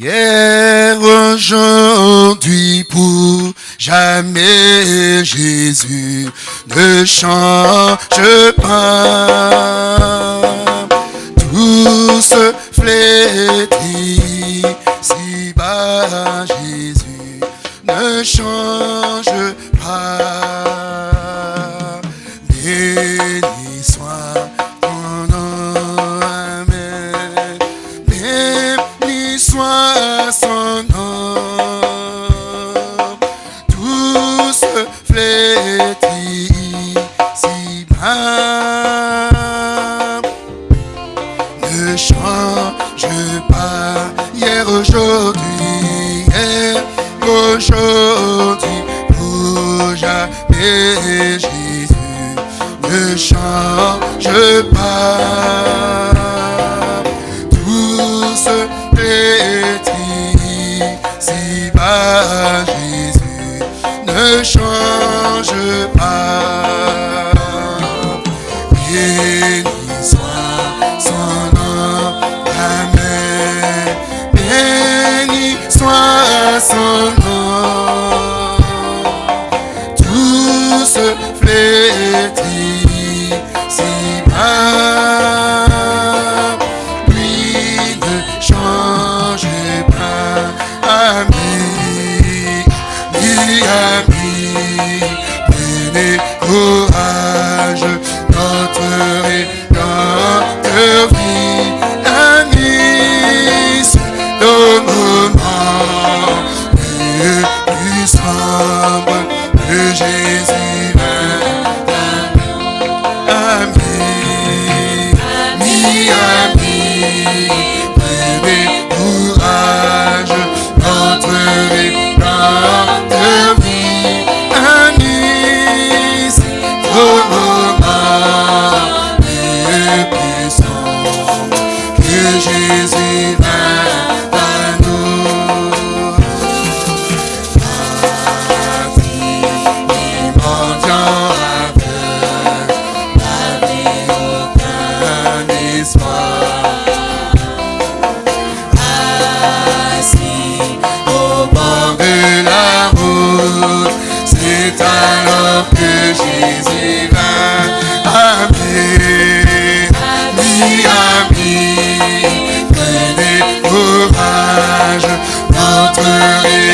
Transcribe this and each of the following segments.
Hier, aujourd'hui, pour jamais, Jésus ne change pas. Tout ce Ultimately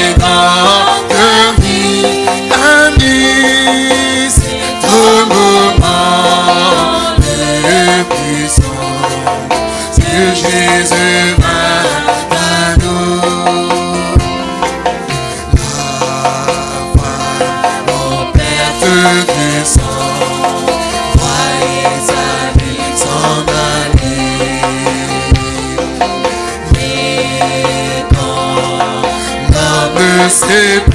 Hey.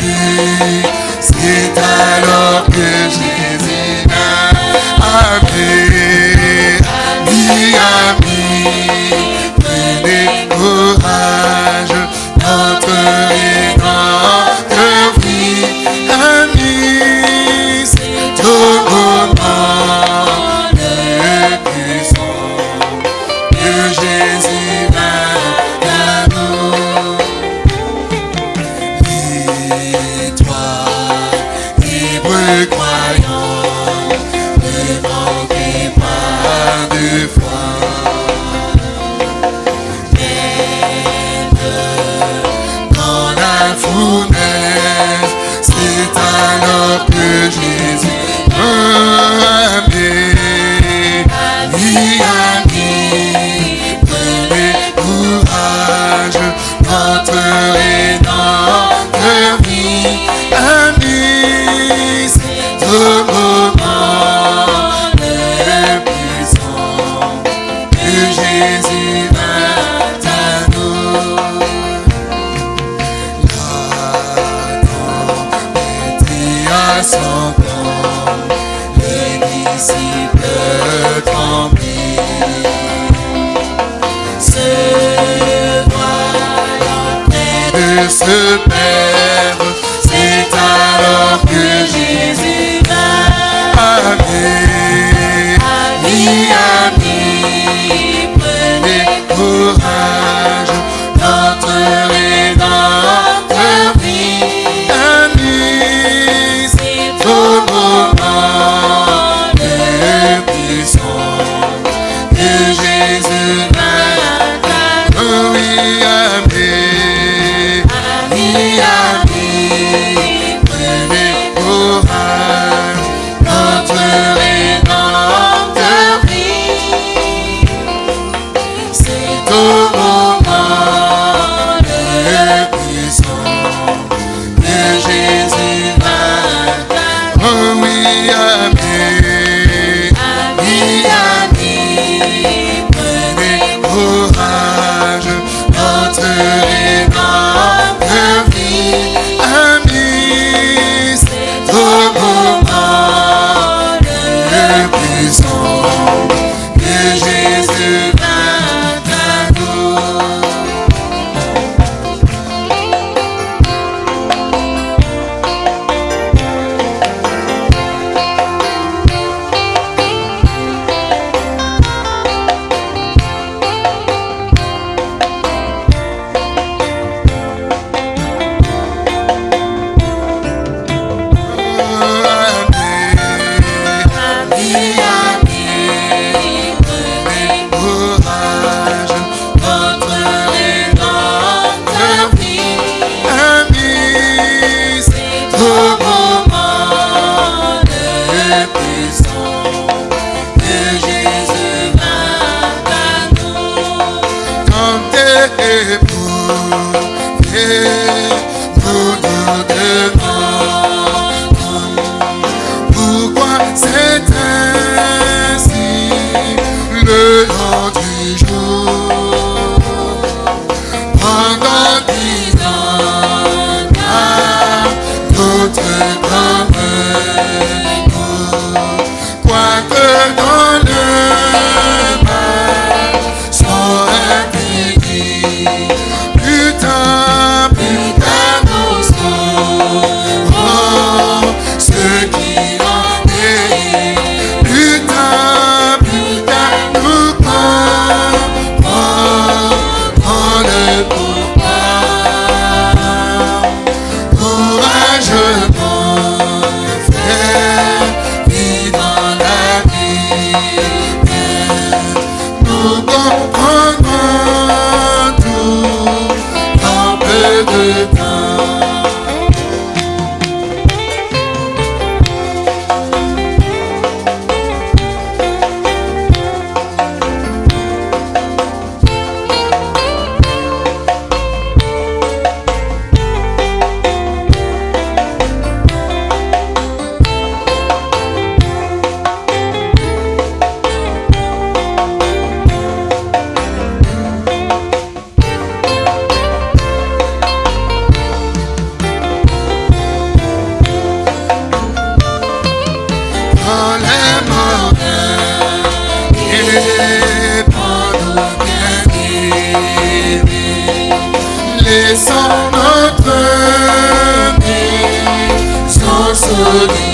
Je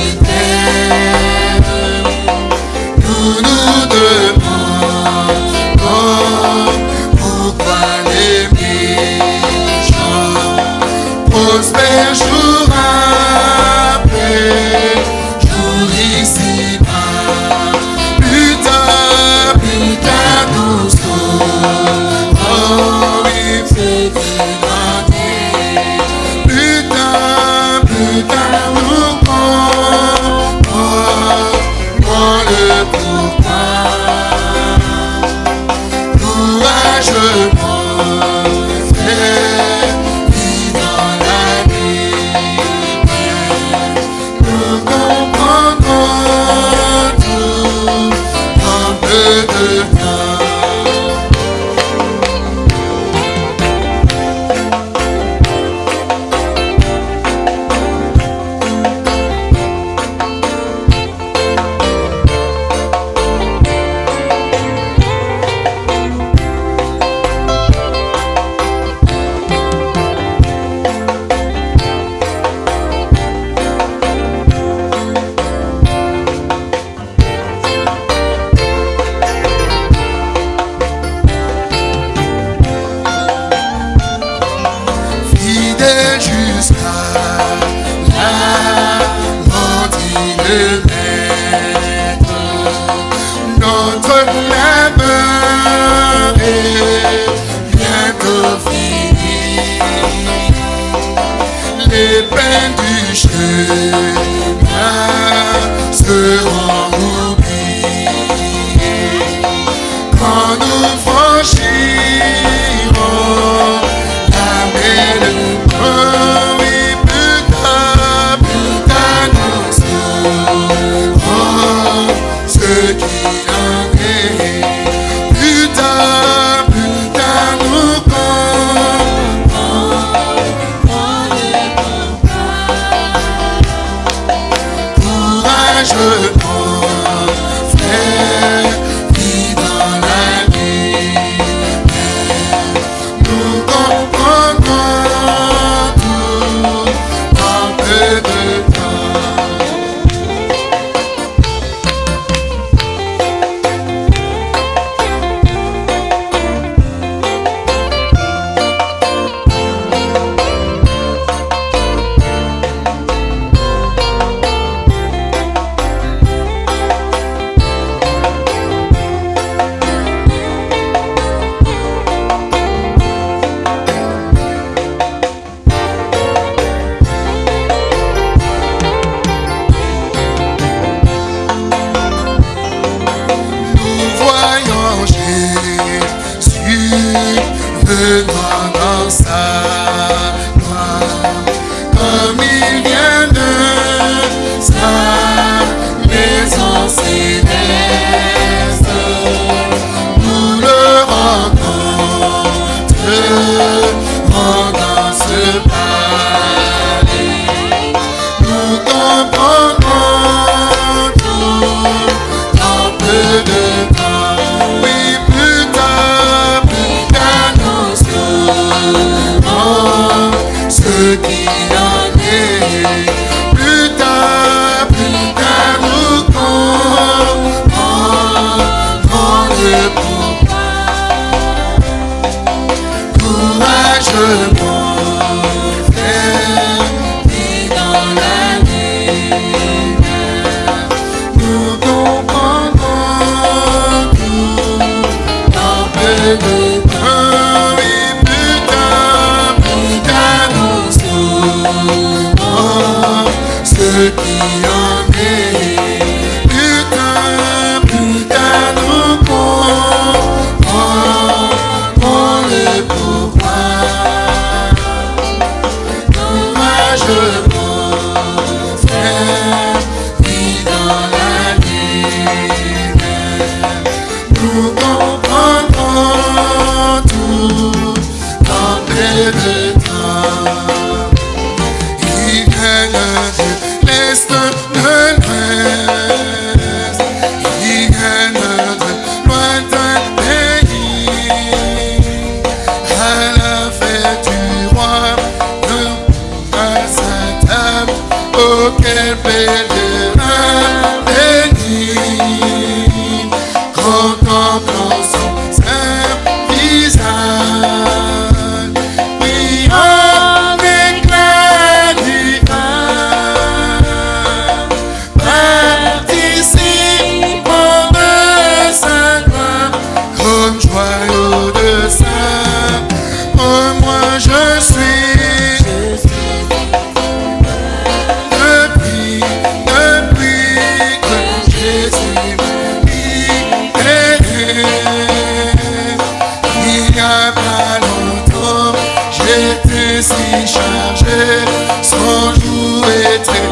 chargé, sans jouer très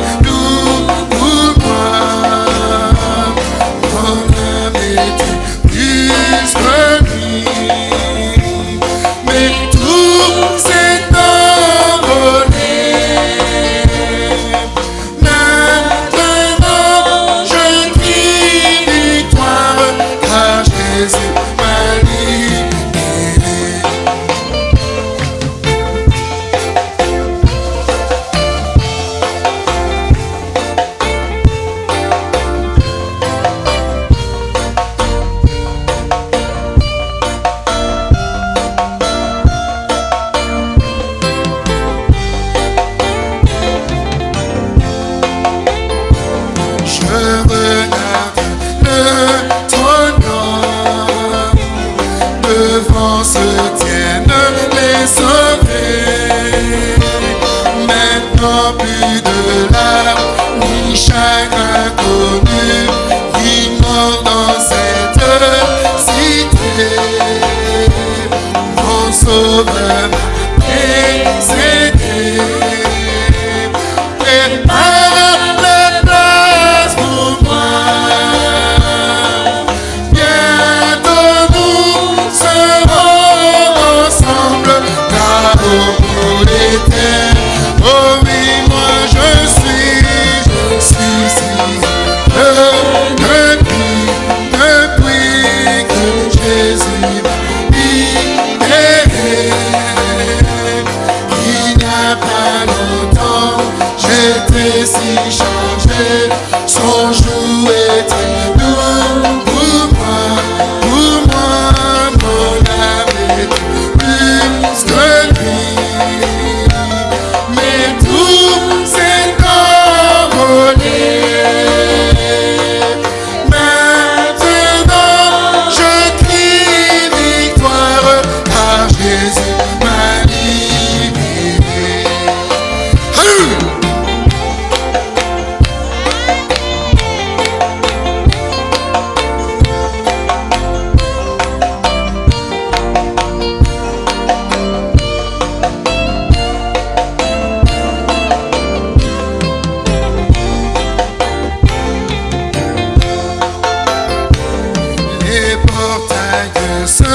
Dieu seul,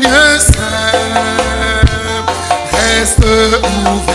Dieu seul, reste ouvert.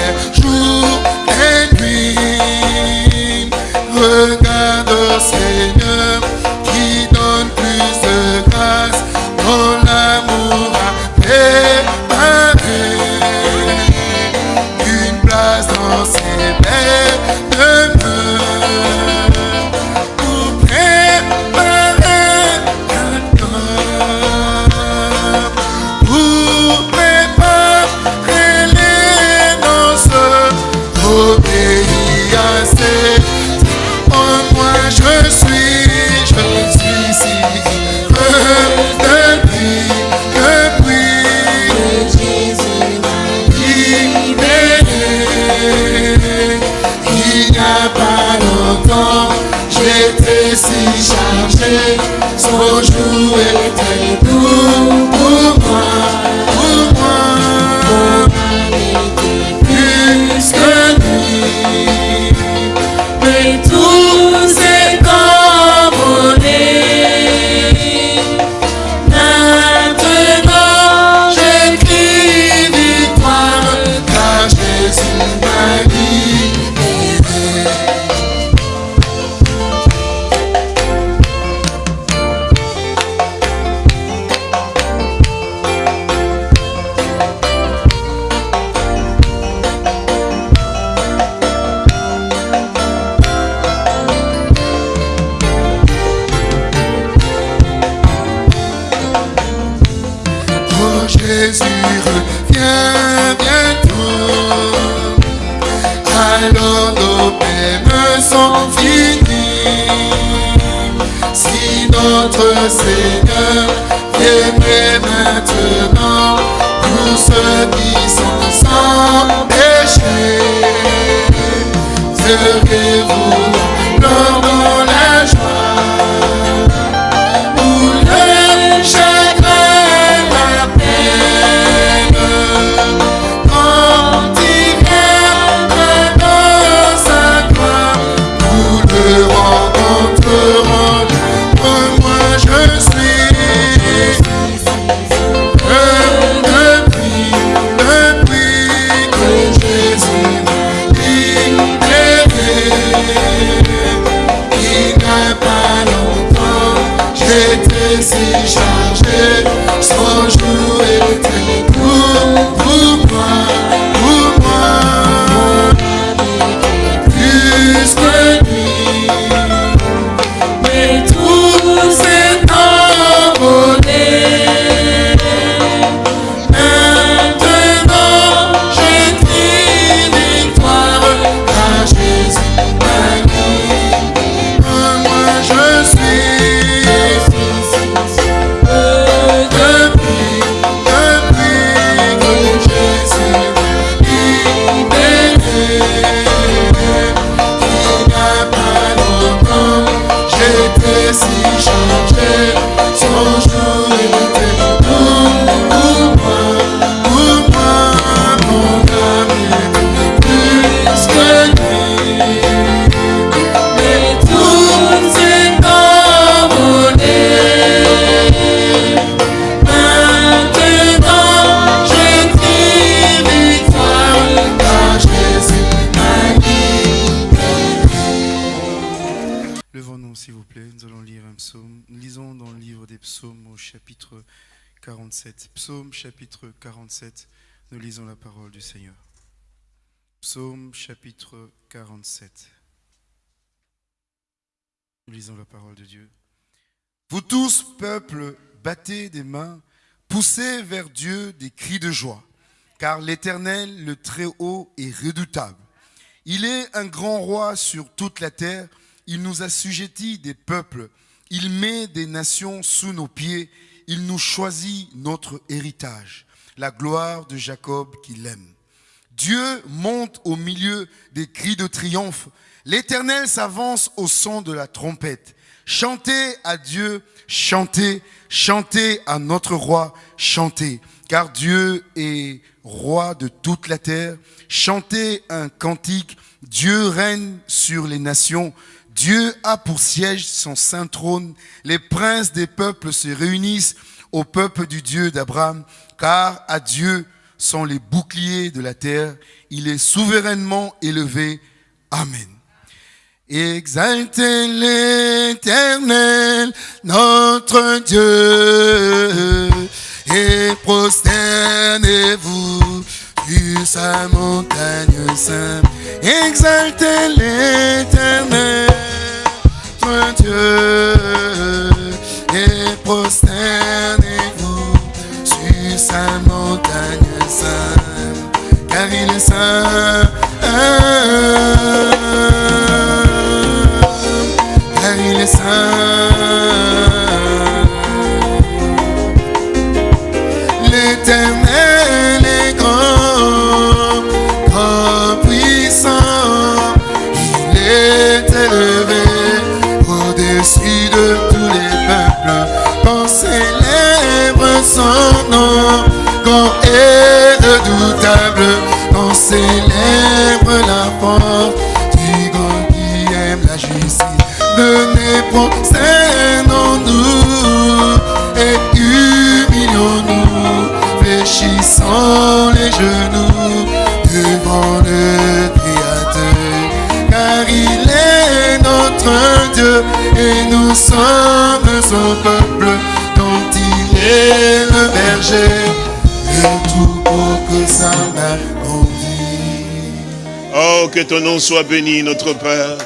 Seigneur. Psaume chapitre 47. Nous lisons la parole de Dieu. Vous tous, peuple, battez des mains, poussez vers Dieu des cris de joie, car l'Éternel, le Très-Haut, est redoutable. Il est un grand roi sur toute la terre, il nous assujettit des peuples, il met des nations sous nos pieds, il nous choisit notre héritage, la gloire de Jacob qu'il aime. Dieu monte au milieu des cris de triomphe. L'Éternel s'avance au son de la trompette. Chantez à Dieu, chantez, chantez à notre roi, chantez, car Dieu est roi de toute la terre. Chantez un cantique, Dieu règne sur les nations. Dieu a pour siège son saint trône. Les princes des peuples se réunissent au peuple du Dieu d'Abraham, car à Dieu sont les boucliers de la terre. Il est souverainement élevé. Amen. Exaltez l'éternel, notre Dieu, et prosternez-vous sur sa montagne sainte. Exaltez l'éternel, notre Dieu, et prosternez-vous sur sa montagne sainte, car il est ton nom soit béni, notre Père.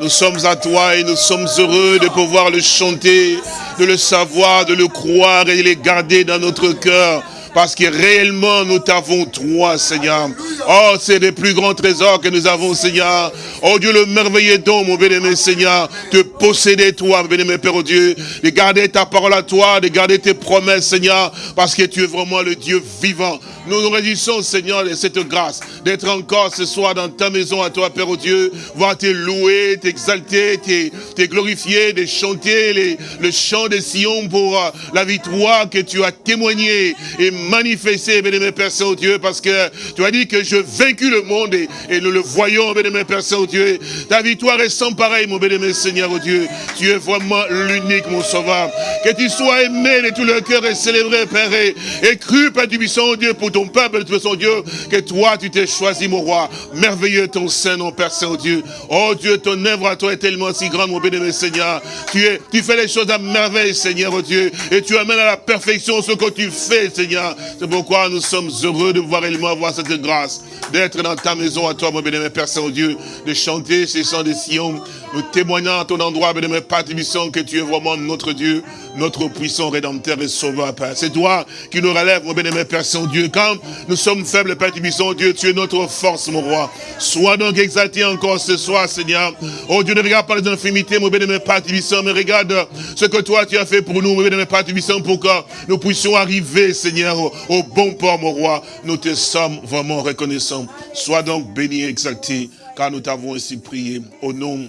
Nous sommes à toi et nous sommes heureux de pouvoir le chanter, de le savoir, de le croire et de le garder dans notre cœur. Parce que réellement, nous t'avons toi, Seigneur. Oh, c'est le plus grands trésors que nous avons, Seigneur. Oh Dieu, le merveilleux don, mon bien-aimé Seigneur, de posséder toi, mon bien-aimé Père oh Dieu, de garder ta parole à toi, de garder tes promesses, Seigneur, parce que tu es vraiment le Dieu vivant. Nous nous réjouissons, Seigneur, de cette grâce, d'être encore ce soir dans ta maison à toi, Père oh Dieu, voir te louer, t'exalter, te glorifier, de chanter le chant de Sion pour euh, la victoire que tu as témoigné et manifesté, bien-aimé Père Saint-Dieu, parce que tu as dit que je vaincu le monde et, nous le voyons, bénémoine Père Saint-Dieu. Ta victoire est sans pareil, mon bénémoine Seigneur, oh Dieu. Tu es vraiment l'unique, mon sauveur. Que tu sois aimé de tout le cœur et célébré, Père, et, cru, Père du oh Dieu, pour ton peuple, de son Dieu, que toi, tu t'es choisi, mon roi. Merveilleux ton Saint, mon Père Saint-Dieu. Oh Dieu, ton œuvre à toi est tellement si grande, mon bénémoine Seigneur. Tu, es, tu fais les choses à merveille, Seigneur, oh Dieu, et tu amènes à la perfection ce que tu fais, Seigneur. C'est pourquoi nous sommes heureux de pouvoir également avoir cette grâce, d'être dans ta maison à toi, mon bénémoine Père Saint-Dieu, de chanter ces chants de Sion, nous témoignons à ton endroit, bénémoine Père que tu es vraiment notre Dieu, notre puissant rédempteur et sauveur, Père. C'est toi qui nous relève, mon bénémoine Père Saint-Dieu. Quand nous sommes faibles, Père Tibisson, Dieu, tu es notre force, mon roi. Sois donc exalté encore ce soir, Seigneur. Oh Dieu, ne regarde pas les infimités, mon bénémoine Père Tibisson, mais regarde ce que toi tu as fait pour nous, mon bénémoine Père Tibisson, pour que nous puissions arriver, Seigneur, au, bon port, mon roi. Nous te sommes vraiment reconnaissants. Sois donc béni et exalté, car nous t'avons ainsi prié. Au nom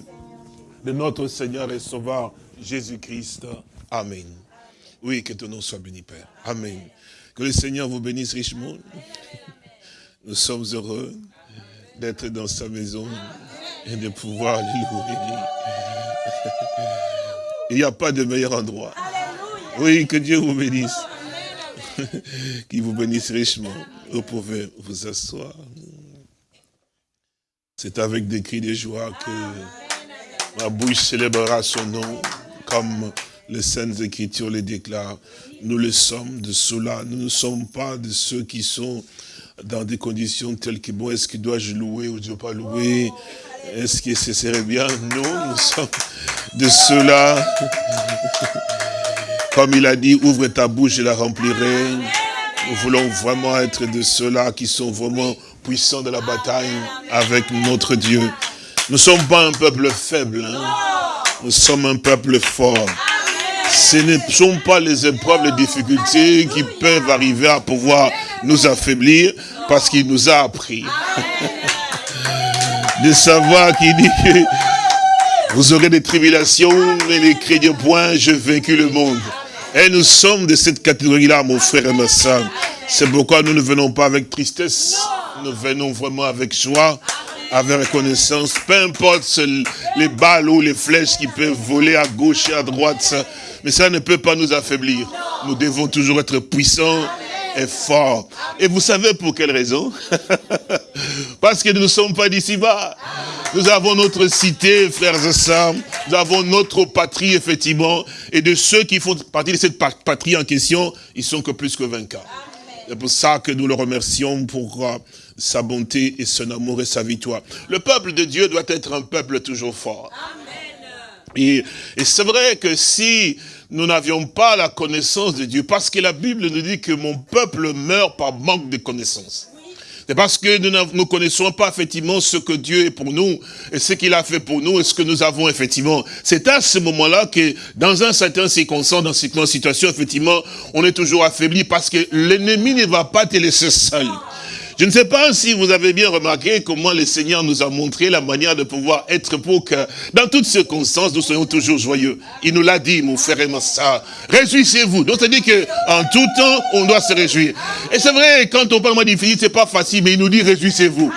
de notre Seigneur et Sauveur, Jésus-Christ. Amen. Oui, que ton nom soit béni, Père. Amen. Que le Seigneur vous bénisse richement. Nous sommes heureux d'être dans sa maison et de pouvoir le louer. Il n'y a pas de meilleur endroit. Oui, que Dieu vous bénisse. Qu'il vous bénisse richement. Vous pouvez vous asseoir. C'est avec des cris de joie que ma bouche célébrera son nom comme les Saintes Écritures les déclarent. Nous le sommes de cela. Nous ne sommes pas de ceux qui sont dans des conditions telles que, bon, est-ce que dois-je louer ou je ne dois pas louer? Est-ce que ce serait bien? Non, nous sommes de ceux-là. Comme il a dit, ouvre ta bouche, je la remplirai. Nous voulons vraiment être de ceux-là qui sont vraiment puissants de la bataille avec notre Dieu. Nous ne sommes pas un peuple faible. Hein. Nous sommes un peuple fort. Ce ne sont pas les épreuves, les difficultés qui peuvent arriver à pouvoir nous affaiblir parce qu'il nous a appris de savoir qu'il dit que vous aurez des tribulations et les crédits point, je vaincu le monde. Et nous sommes de cette catégorie-là, mon frère et ma soeur. C'est pourquoi nous ne venons pas avec tristesse, nous venons vraiment avec joie, avec reconnaissance, peu importe les balles ou les flèches qui peuvent voler à gauche et à droite, mais ça ne peut pas nous affaiblir. Nous devons toujours être puissants et forts. Et vous savez pour quelle raison? Parce que nous ne sommes pas d'ici-bas. Nous avons notre cité, frères et sœurs. Nous avons notre patrie, effectivement. Et de ceux qui font partie de cette patrie en question, ils sont que plus que vainqueurs. C'est pour ça que nous le remercions pour euh, sa bonté et son amour et sa victoire. Le peuple de Dieu doit être un peuple toujours fort. Et, c'est vrai que si nous n'avions pas la connaissance de Dieu, parce que la Bible nous dit que mon peuple meurt par manque de connaissance. C'est parce que nous ne connaissons pas effectivement ce que Dieu est pour nous et ce qu'il a fait pour nous et ce que nous avons effectivement. C'est à ce moment-là que dans un certain circonstance, dans une situation, effectivement, on est toujours affaibli parce que l'ennemi ne va pas te laisser seul. Je ne sais pas si vous avez bien remarqué comment le Seigneur nous a montré la manière de pouvoir être pour que, dans toutes circonstances, nous soyons toujours joyeux. Il nous l'a dit, mon frère et ma soeur. Réjouissez-vous. Donc, c'est-à-dire qu'en tout temps, on doit se réjouir. Et c'est vrai, quand on parle de difficile, c'est pas facile, mais il nous dit réjouissez-vous.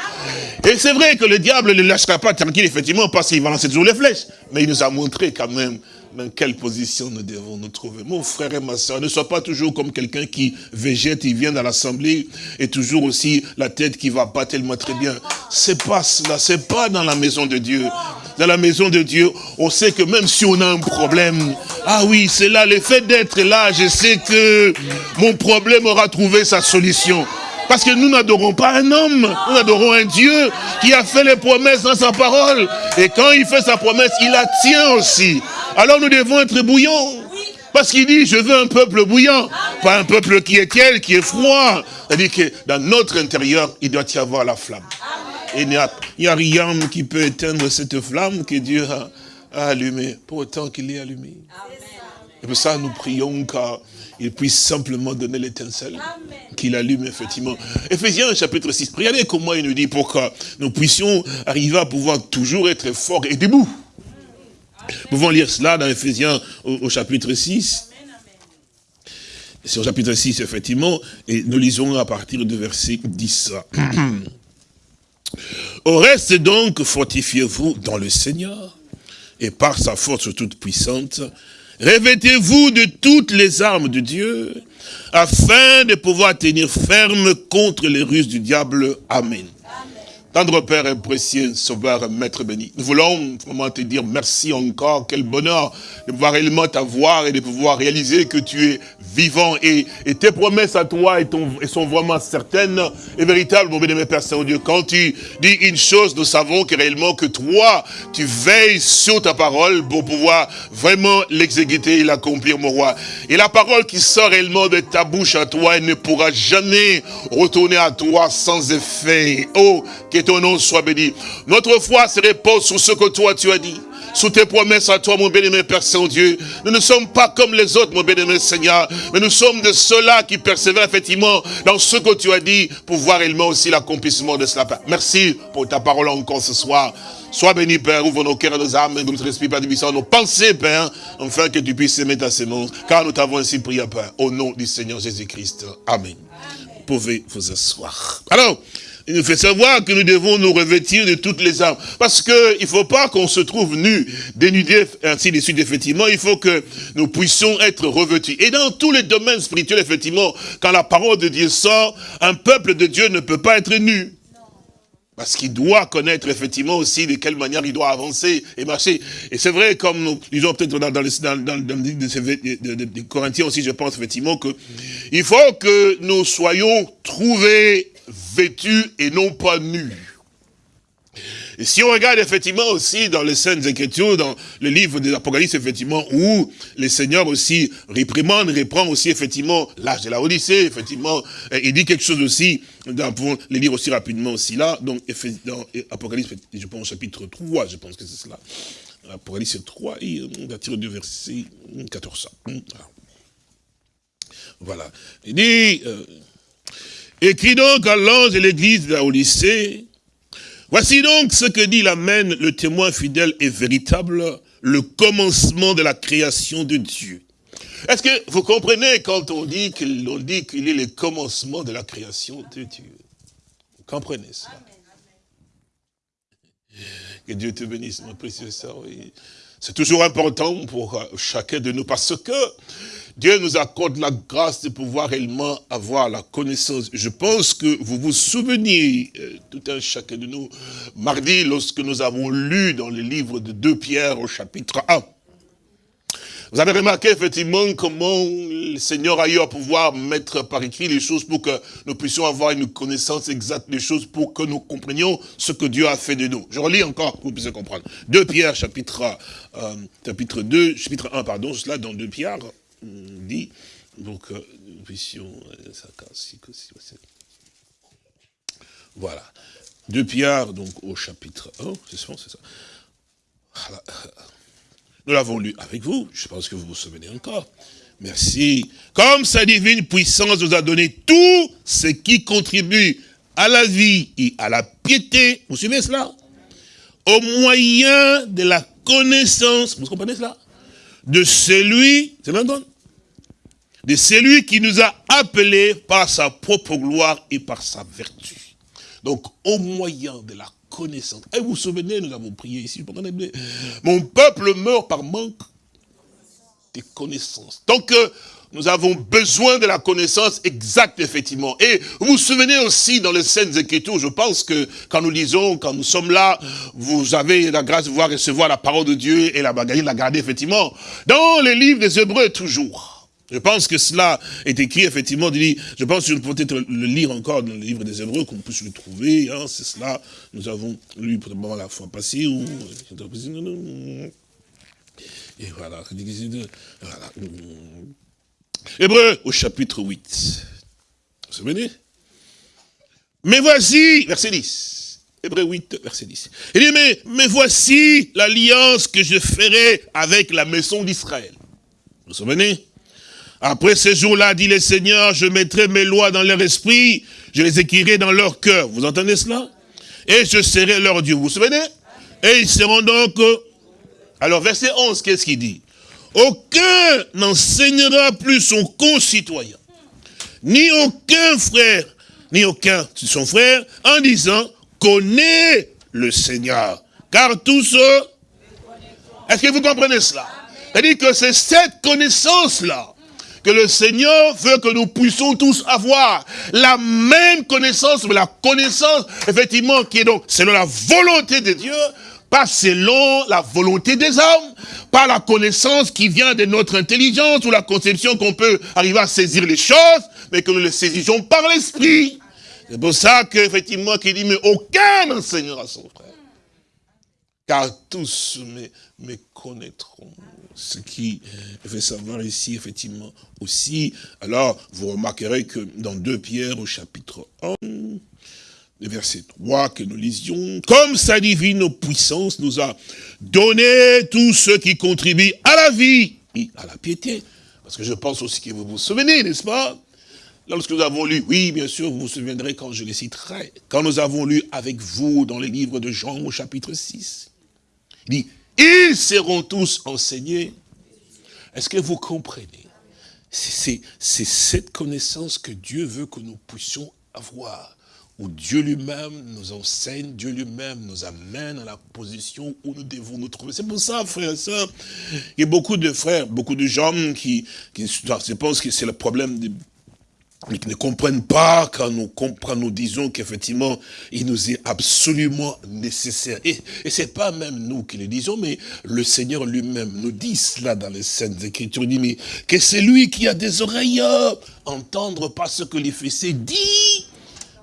Et c'est vrai que le diable ne lâchera pas tranquille, effectivement, parce qu'il va lancer toujours les flèches. Mais il nous a montré quand même dans quelle position nous devons nous trouver? Mon frère et ma soeur, ne sois pas toujours comme quelqu'un qui végète, il vient dans l'assemblée, et toujours aussi la tête qui va pas tellement très bien. C'est pas cela, c'est pas dans la maison de Dieu. Dans la maison de Dieu, on sait que même si on a un problème, ah oui, c'est là, le fait d'être là, je sais que mon problème aura trouvé sa solution. Parce que nous n'adorons pas un homme, nous adorons un Dieu qui a fait les promesses dans sa parole. Et quand il fait sa promesse, il la tient aussi. Alors nous devons être bouillants. Parce qu'il dit, je veux un peuple bouillant, pas un peuple qui est tiède, qui est froid. C'est-à-dire que dans notre intérieur, il doit y avoir la flamme. Et il n'y a, rien qui peut éteindre cette flamme que Dieu a, allumée, pour autant qu'il l'ait allumée. Et pour ça, nous prions car il puisse simplement donner l'étincelle qu'il allume effectivement. Ephésiens chapitre 6, regardez comment il nous dit pour que nous puissions arriver à pouvoir toujours être forts et debout. Nous pouvons lire cela dans Ephésiens au, chapitre 6. C'est au chapitre 6, effectivement, et nous lisons à partir du verset 10. Au reste donc, fortifiez-vous dans le Seigneur et par sa force toute puissante, revêtez-vous de toutes les armes de Dieu, afin de pouvoir tenir ferme contre les ruses du diable. Amen. Tendre Père et précieux Sauveur, Maître béni, nous voulons vraiment te dire merci encore, quel bonheur de pouvoir réellement t'avoir et de pouvoir réaliser que tu es vivant et, tes promesses à toi et, ton, sont vraiment certaines et véritables, mon bien-aimé Père Saint-Dieu. Quand tu dis une chose, nous savons que réellement que toi, tu veilles sur ta parole pour pouvoir vraiment l'exécuter et l'accomplir, mon roi. Et la parole qui sort réellement de ta bouche à toi, elle ne pourra jamais retourner à toi sans effet. Oh, que ton nom soit béni. Notre foi se repose sur ce que toi tu as dit sous tes promesses à toi, mon bien-aimé Père Saint-Dieu. Nous ne sommes pas comme les autres, mon bien-aimé Seigneur, mais nous sommes de ceux-là qui persévèrent effectivement dans ce que tu as dit pour voir réellement aussi l'accomplissement de cela. Merci pour ta parole encore ce soir. Sois béni, Père, ouvre nos cœurs et nos âmes, et notre esprit, Père, nos pensées, Père, afin que tu puisses aimer ta sémence, car nous t'avons ainsi prié, Père, au nom du Seigneur Jésus-Christ. Amen. Vous pouvez vous asseoir. Alors, il nous fait savoir que nous devons nous revêtir de toutes les armes. Parce qu'il ne faut pas qu'on se trouve nu, dénudé, ainsi de suite, effectivement. Il faut que nous puissions être revêtus. Et dans tous les domaines spirituels, effectivement, quand la parole de Dieu sort, un peuple de Dieu ne peut pas être nu. Parce qu'il doit connaître effectivement aussi de quelle manière il doit avancer et marcher. Et c'est vrai, comme nous disons peut-être dans, dans, dans, dans, le livre de, de, Corinthiens aussi, je pense effectivement que il faut que nous soyons trouvés vêtus et non pas nus. Et si on regarde effectivement aussi dans les scènes Écritures, dans le livre des Apocalypse, effectivement, où le Seigneur aussi réprimande, reprend aussi effectivement l'âge de la Odyssée, effectivement, il dit quelque chose aussi, pour les lire aussi rapidement aussi là, donc dans Apocalypse, je pense chapitre 3, je pense que c'est cela. Apocalypse 3, on va tirer du verset 14. Voilà. Il dit, euh, Écrit donc à l'ange de l'église de la Odyssée, voici donc ce que dit l'Amen, le témoin fidèle et véritable, le commencement de la création de Dieu. Est-ce que vous comprenez quand on dit qu'il est le commencement de la création de Dieu? Vous comprenez ça Que Dieu te bénisse, mon précieux sœur. C'est toujours important pour chacun de nous parce que Dieu nous accorde la grâce de pouvoir réellement avoir la connaissance. Je pense que vous vous souvenez, euh, tout un chacun de nous, mardi, lorsque nous avons lu dans le livre de 2 Pierre au chapitre 1. Vous avez remarqué effectivement comment le Seigneur a eu à pouvoir mettre par écrit les choses pour que nous puissions avoir une connaissance exacte des choses, pour que nous comprenions ce que Dieu a fait de nous. Je relis encore pour que vous puissiez comprendre. 2 Pierre, chapitre, euh, chapitre 2, chapitre 1, pardon, cela dans 2 Pierre, dit, donc, euh, puissions, voilà. De Pierre, donc, au chapitre 1, c'est ça, c'est ça. Nous l'avons lu avec vous, je pense que vous vous souvenez encore. Merci. Comme sa divine puissance nous a donné tout ce qui contribue à la vie et à la piété, vous suivez cela? Au moyen de la connaissance, vous comprenez cela? De celui, c'est maintenant? De celui qui nous a appelés par sa propre gloire et par sa vertu. Donc, au moyen de la connaissance. Et vous vous souvenez, nous avons prié ici, mon peuple meurt par manque de connaissances. Donc, nous avons besoin de la connaissance exacte, effectivement. Et vous vous souvenez aussi dans les scènes écritures, je pense que quand nous lisons, quand nous sommes là, vous avez la grâce de voir recevoir la parole de Dieu et la bagaille de la garder, effectivement. Dans les livres des Hébreux, toujours. Je pense que cela est écrit, effectivement, je pense que peut être le lire encore dans le livre des Hébreux, qu'on puisse le trouver, hein, c'est cela, nous avons lu probablement la fois passée. Et voilà. Hébreux au chapitre 8. Vous vous souvenez Mais voici, verset 10. Hébreux 8, verset 10. Il dit, mais voici l'alliance que je ferai avec la maison d'Israël. Vous vous souvenez après ces jours-là, dit le Seigneur, je mettrai mes lois dans leur esprit, je les écrirai dans leur cœur. Vous entendez cela? Et je serai leur Dieu. Vous vous souvenez? Et ils seront donc... Alors, verset 11, qu'est-ce qu'il dit? Aucun n'enseignera plus son concitoyen, ni aucun frère, ni aucun son frère, en disant, connaît le Seigneur. Car tous Est-ce que vous comprenez cela? C'est-à-dire que c'est cette connaissance-là que le Seigneur veut que nous puissions tous avoir la même connaissance, mais la connaissance, effectivement, qui est donc selon la volonté de Dieu, pas selon la volonté des hommes, pas la connaissance qui vient de notre intelligence ou la conception qu'on peut arriver à saisir les choses, mais que nous les saisissions par l'esprit. C'est pour ça qu'effectivement, qu'il dit, mais aucun enseignera son frère. Car tous me connaîtront ce qui fait savoir ici, effectivement, aussi. Alors, vous remarquerez que dans 2 Pierre, au chapitre 1, le verset 3 que nous lisions, comme sa divine puissance nous a donné tout ce qui contribue à la vie et à la piété. Parce que je pense aussi que vous vous souvenez, n'est-ce pas? Lorsque nous avons lu, oui, bien sûr, vous vous souviendrez quand je les citerai, quand nous avons lu avec vous dans les livres de Jean au chapitre 6, il dit, ils seront tous enseignés. Est-ce que vous comprenez? C'est cette connaissance que Dieu veut que nous puissions avoir. Où Dieu lui-même nous enseigne, Dieu lui-même nous amène à la position où nous devons nous trouver. C'est pour ça, frères et sœurs, il y a beaucoup de frères, beaucoup de gens qui, qui je pense que c'est le problème de qui ne comprennent pas quand nous nous disons qu'effectivement, il nous est absolument nécessaire. Et, et c'est pas même nous qui le disons, mais le Seigneur lui-même nous dit cela dans les Saintes Écritures. Il dit, mais que c'est lui qui a des oreilles, entendre pas ce que l'Éphésiens dit,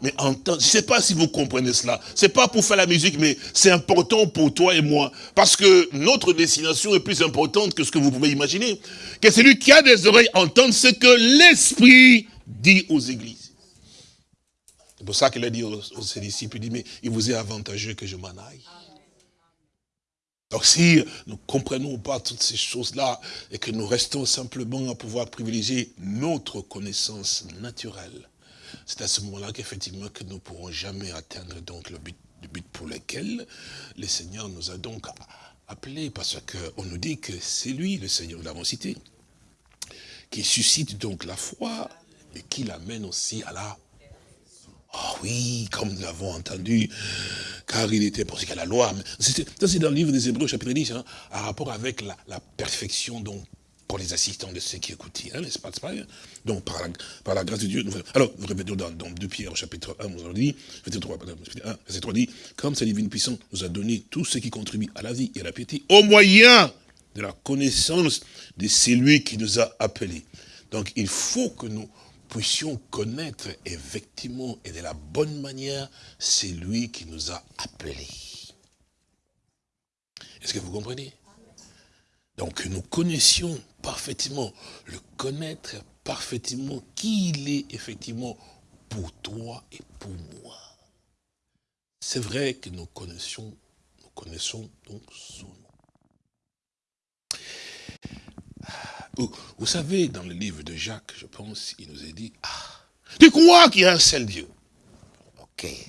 mais entendre. Je sais pas si vous comprenez cela. C'est pas pour faire la musique, mais c'est important pour toi et moi. Parce que notre destination est plus importante que ce que vous pouvez imaginer. Que c'est lui qui a des oreilles entendre ce que l'Esprit dit aux églises. C'est pour ça qu'il a dit aux, ses disciples, il dit, mais il vous est avantageux que je m'en aille. Donc si nous ne comprenons pas toutes ces choses-là et que nous restons simplement à pouvoir privilégier notre connaissance naturelle, c'est à ce moment-là qu'effectivement que nous ne pourrons jamais atteindre donc le but, le but pour lequel le Seigneur nous a donc appelés, parce qu'on nous dit que c'est lui, le Seigneur, nous l'avons cité, qui suscite donc la foi qui l'amène aussi à la... Oh oui, comme nous l'avons entendu, car il était pensé qu'à la loi. Ça, c'est dans le livre des Hébreux, chapitre 10, hein, à rapport avec la, perfection donc, pour les assistants de ceux qui écoutent, hein, n'est-ce pas, pas Donc, par la, par la, grâce de Dieu, nous, alors, nous répétons dans, dans 2 Pierre, chapitre 1, nous avons dit, verset 3, verset 3 dit, comme sa divine puissance nous a donné tout ce qui contribue à la vie et à la piété, au moyen de la connaissance de celui qui nous a appelés. Donc, il faut que nous puissions connaître effectivement et de la bonne manière c'est lui qui nous a appelés. Est-ce que vous comprenez? Donc nous connaissions parfaitement, le connaître parfaitement qui il est effectivement pour toi et pour moi. C'est vrai que nous connaissions, nous connaissons donc son nom. Vous, savez, dans le livre de Jacques, je pense, il nous a dit, ah, tu crois qu'il y a un seul Dieu? Ok. Et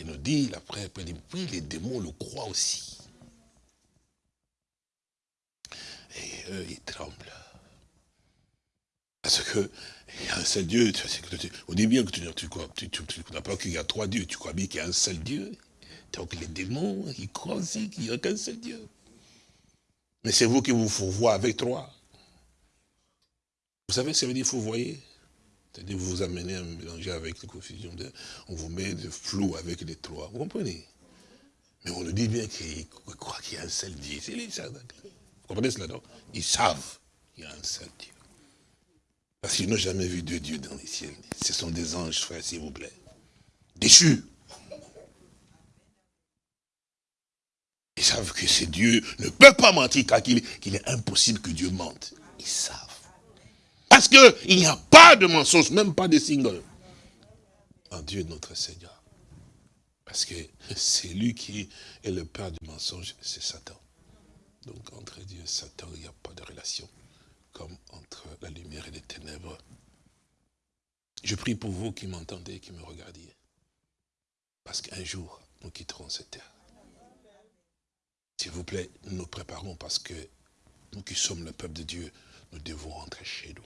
il nous dit, après, oui, les démons le croient aussi. Et eux, ils tremblent. Parce que il y a un seul Dieu. On dit bien que tu, tu, tu, tu, pas qu'il y a trois dieux, tu crois bien qu'il y a un seul Dieu? Donc les démons, ils croient aussi qu'il n'y a qu'un seul Dieu. Mais c'est vous qui vous voir avec trois. Vous savez ce que veut dire voyez C'est-à-dire vous vous amenez à mélanger avec la confusion. on vous met de flou avec les trois. Vous comprenez? Mais on nous dit bien qu'ils croient qu'il y a un seul Dieu. C'est les Vous comprenez cela, non? Ils savent qu'il y a un seul Dieu. Parce qu'ils n'ont jamais vu deux dieux dans les ciels. Ce sont des anges, frère, s'il vous plaît. Déchus. Ils savent que c'est Dieu ne peut pas mentir car qu'il est impossible que Dieu mente. Ils savent. Parce qu'il n'y a pas de mensonge, même pas de single, en Dieu notre Seigneur. Parce que c'est lui qui est le père du mensonge, c'est Satan. Donc entre Dieu et Satan, il n'y a pas de relation comme entre la lumière et les ténèbres. Je prie pour vous qui m'entendez, qui me regardiez. Parce qu'un jour, nous quitterons cette terre. S'il vous plaît, nous nous préparons parce que nous qui sommes le peuple de Dieu, nous devons rentrer chez nous.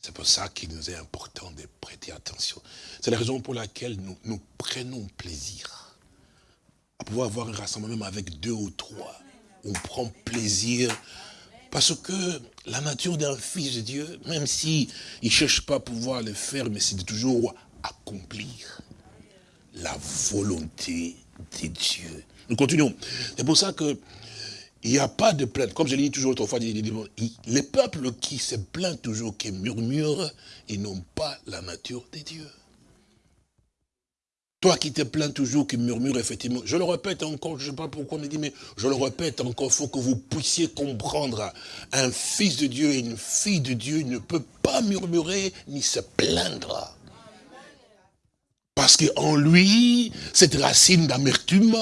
C'est pour ça qu'il nous est important de prêter attention. C'est la raison pour laquelle nous, prenons plaisir à pouvoir avoir un rassemblement même avec deux ou trois. On prend plaisir parce que la nature d'un fils de Dieu, même s'il ne cherche pas à pouvoir le faire, mais c'est de toujours accomplir la volonté de Dieu. Nous continuons. C'est pour ça que il n'y a pas de plainte. Comme je l'ai dit toujours autrefois, les peuples qui se plaignent toujours, qui murmurent, ils n'ont pas la nature de Dieu. Toi qui te plains toujours, qui murmure effectivement, je le répète encore, je ne sais pas pourquoi on me dit, mais je le répète encore, il faut que vous puissiez comprendre, un fils de Dieu et une fille de Dieu ne peut pas murmurer ni se plaindre. Parce qu'en lui, cette racine d'amertume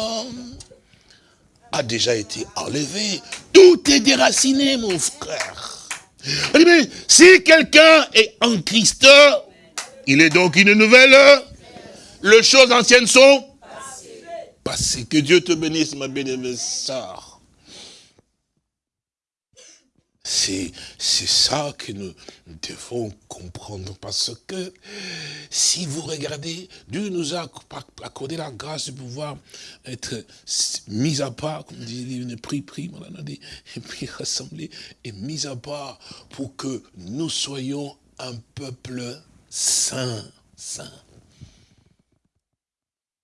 a déjà été enlevée. Tout est déraciné, mon frère. Si quelqu'un est en Christ, il est donc une nouvelle les choses anciennes sont passées. Que Dieu te bénisse, ma bien-aimée sœur. C'est ça que nous devons comprendre parce que si vous regardez, Dieu nous a accordé la grâce de pouvoir être mis à part, comme dit une pris, pris, et puis rassemblé et mis à part pour que nous soyons un peuple saint, saint.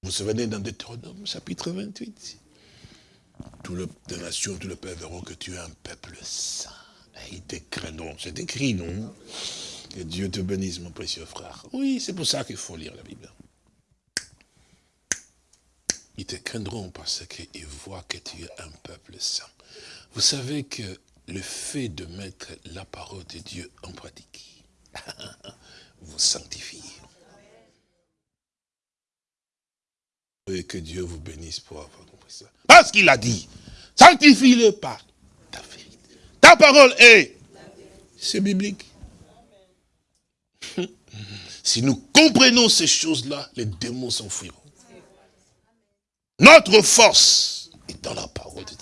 Vous vous souvenez dans Deutéronome, chapitre 28 Toutes les nations, tous les peuples verront que tu es un peuple saint. Ils te craindront. C'est écrit, non Que Dieu te bénisse, mon précieux frère. Oui, c'est pour ça qu'il faut lire la Bible. Ils te craindront parce qu'ils voient que tu es un peuple saint. Vous savez que le fait de mettre la parole de Dieu en pratique vous sanctifie. Et que Dieu vous bénisse pour avoir compris ça. Parce qu'il a dit, sanctifie-le par ta parole est, c'est biblique. Si nous comprenons ces choses-là, les démons s'enfuiront. Notre force est dans la parole de Dieu.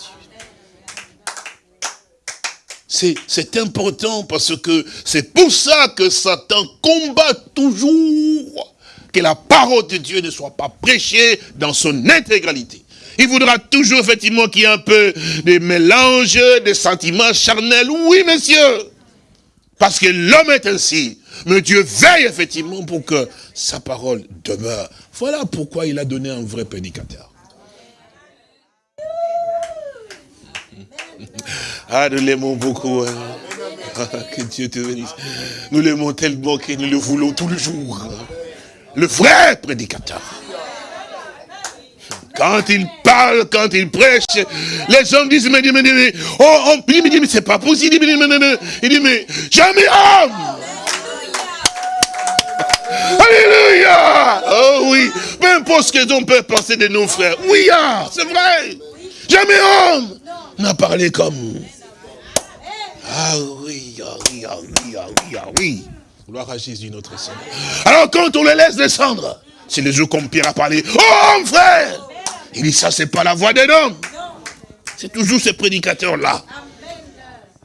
C'est important parce que c'est pour ça que Satan combat toujours que la parole de Dieu ne soit pas prêchée dans son intégralité. Il voudra toujours effectivement qu'il y ait un peu de mélange, de sentiments charnels. Oui, monsieur. Parce que l'homme est ainsi. Mais Dieu veille effectivement pour que sa parole demeure. Voilà pourquoi il a donné un vrai prédicateur. Ah, nous l'aimons beaucoup. Hein. Ah, que Dieu te bénisse. Nous l'aimons tellement que nous le voulons tous les jours le vrai prédicateur. Quand il parle, quand il prêche, les gens disent, mais, mais, mais, oh, on, il dit, mais c'est pas possible. Il dit, mais, mais, il dit, mais jamais homme. Alléluia. Oh oui. Peu importe ce que peut penser de nos frères. Oui, ah, c'est vrai. Jamais homme n'a parlé comme. Ah oui, ah oui, ah oui, ah oui, ah oui. Gloire à Jésus, notre Seigneur. Alors quand on le laisse descendre, c'est le jour comme Pierre a parlé. Oh mon frère Il dit ça, c'est pas la voix d'un homme. C'est toujours ce prédicateur-là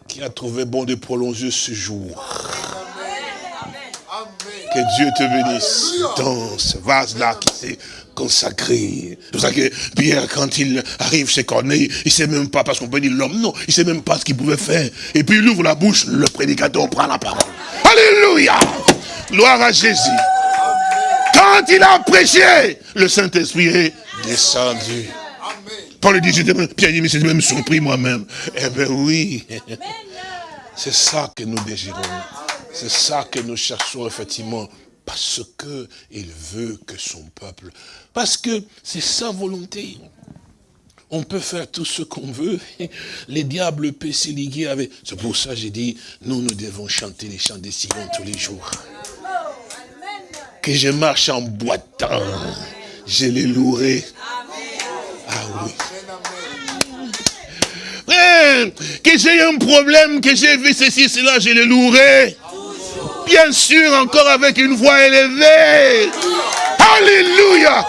qui a trouvé bon de prolonger ce jour. Que Dieu te bénisse dans ce vase-là qui s'est consacré. C'est pour ça que Pierre, quand il arrive chez Corneille, il ne sait même pas, parce qu'on peut l'homme, non, il ne sait même pas ce qu'il pouvait faire. Et puis il ouvre la bouche, le prédicateur prend la parole. Alléluia Gloire à Jésus. Quand il a prêché, le Saint-Esprit est descendu. Paul dit, dit, mais même surpris moi-même. Eh bien oui. C'est ça que nous désirons. C'est ça que nous cherchons effectivement. Parce que il veut que son peuple... Parce que c'est sa volonté. On peut faire tout ce qu'on veut. Les diables peuvent se liguer avec... C'est pour ça que j'ai dit, nous, nous devons chanter les chants des Sion tous les jours. Que je marche en boitant, je les louerai. Ah oui. que j'ai un problème, que j'ai vu ceci, cela, je les louerai. Bien sûr, encore avec une voix élevée. Alléluia.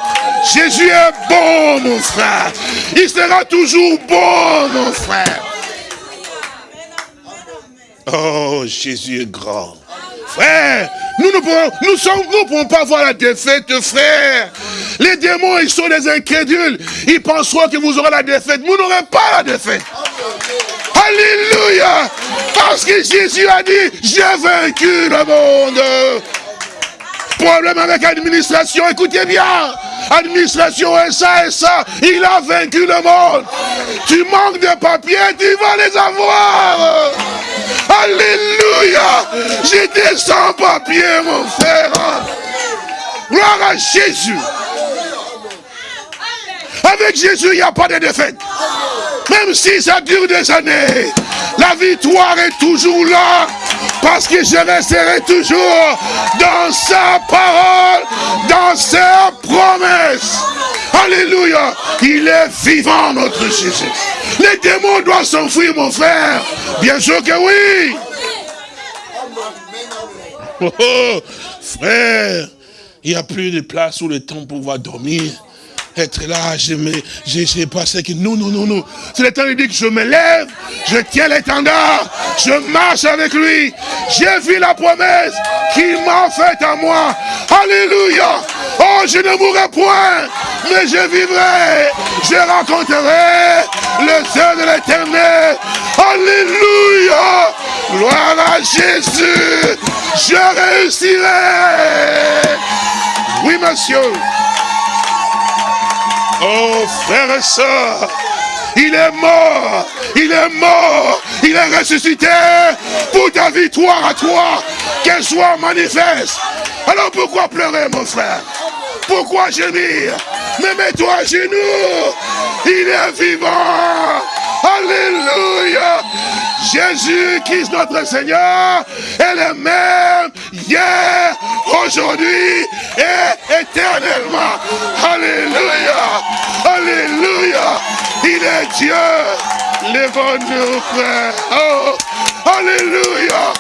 Jésus est bon, mon frère. Il sera toujours bon, mon frère. Oh, Jésus est grand. Frère, nous ne pouvons, nous sommes, nous pas voir la défaite, frère. Les démons, ils sont des incrédules. Ils penseront que vous aurez la défaite. Vous n'aurez pas la défaite. Alléluia. Parce que Jésus a dit, j'ai vaincu le monde. Problème avec l'administration, écoutez bien. Administration et ça et ça, il a vaincu le monde. Tu manques de papiers, tu vas les avoir. Alléluia. J'étais sans papier, mon frère. Gloire à Jésus. Avec Jésus, il n'y a pas de défaite. Même si ça dure des années, la victoire est toujours là. Parce que je resterai toujours dans sa parole, dans sa promesse. Alléluia. Il est vivant, notre Jésus. Les démons doivent s'enfuir, mon frère. Bien sûr que oui. Oh, frère, il n'y a plus de place où le temps pour pouvoir dormir être là, j'ai passé que non, non, non, non. C'est le temps de dire que je me lève, je tiens l'étendard, je marche avec lui. J'ai vu la promesse qu'il m'a faite à moi. Alléluia. Oh, je ne mourrai point, mais je vivrai. Je rencontrerai le Seigneur de l'éternel. Alléluia. Gloire à Jésus. Je réussirai. Oui, monsieur. Oh, frère et soeur, il est mort, il est mort, il est ressuscité pour ta victoire à toi, qu'elle soit manifeste. Alors pourquoi pleurer, mon frère? Pourquoi gémir? Mais mets-toi à genoux, il est vivant. Alléluia. Jésus Christ notre Seigneur est le même hier, aujourd'hui et éternellement. Alléluia. Alléluia. Il est Dieu. Lève-nous, frère. Oh. Alléluia.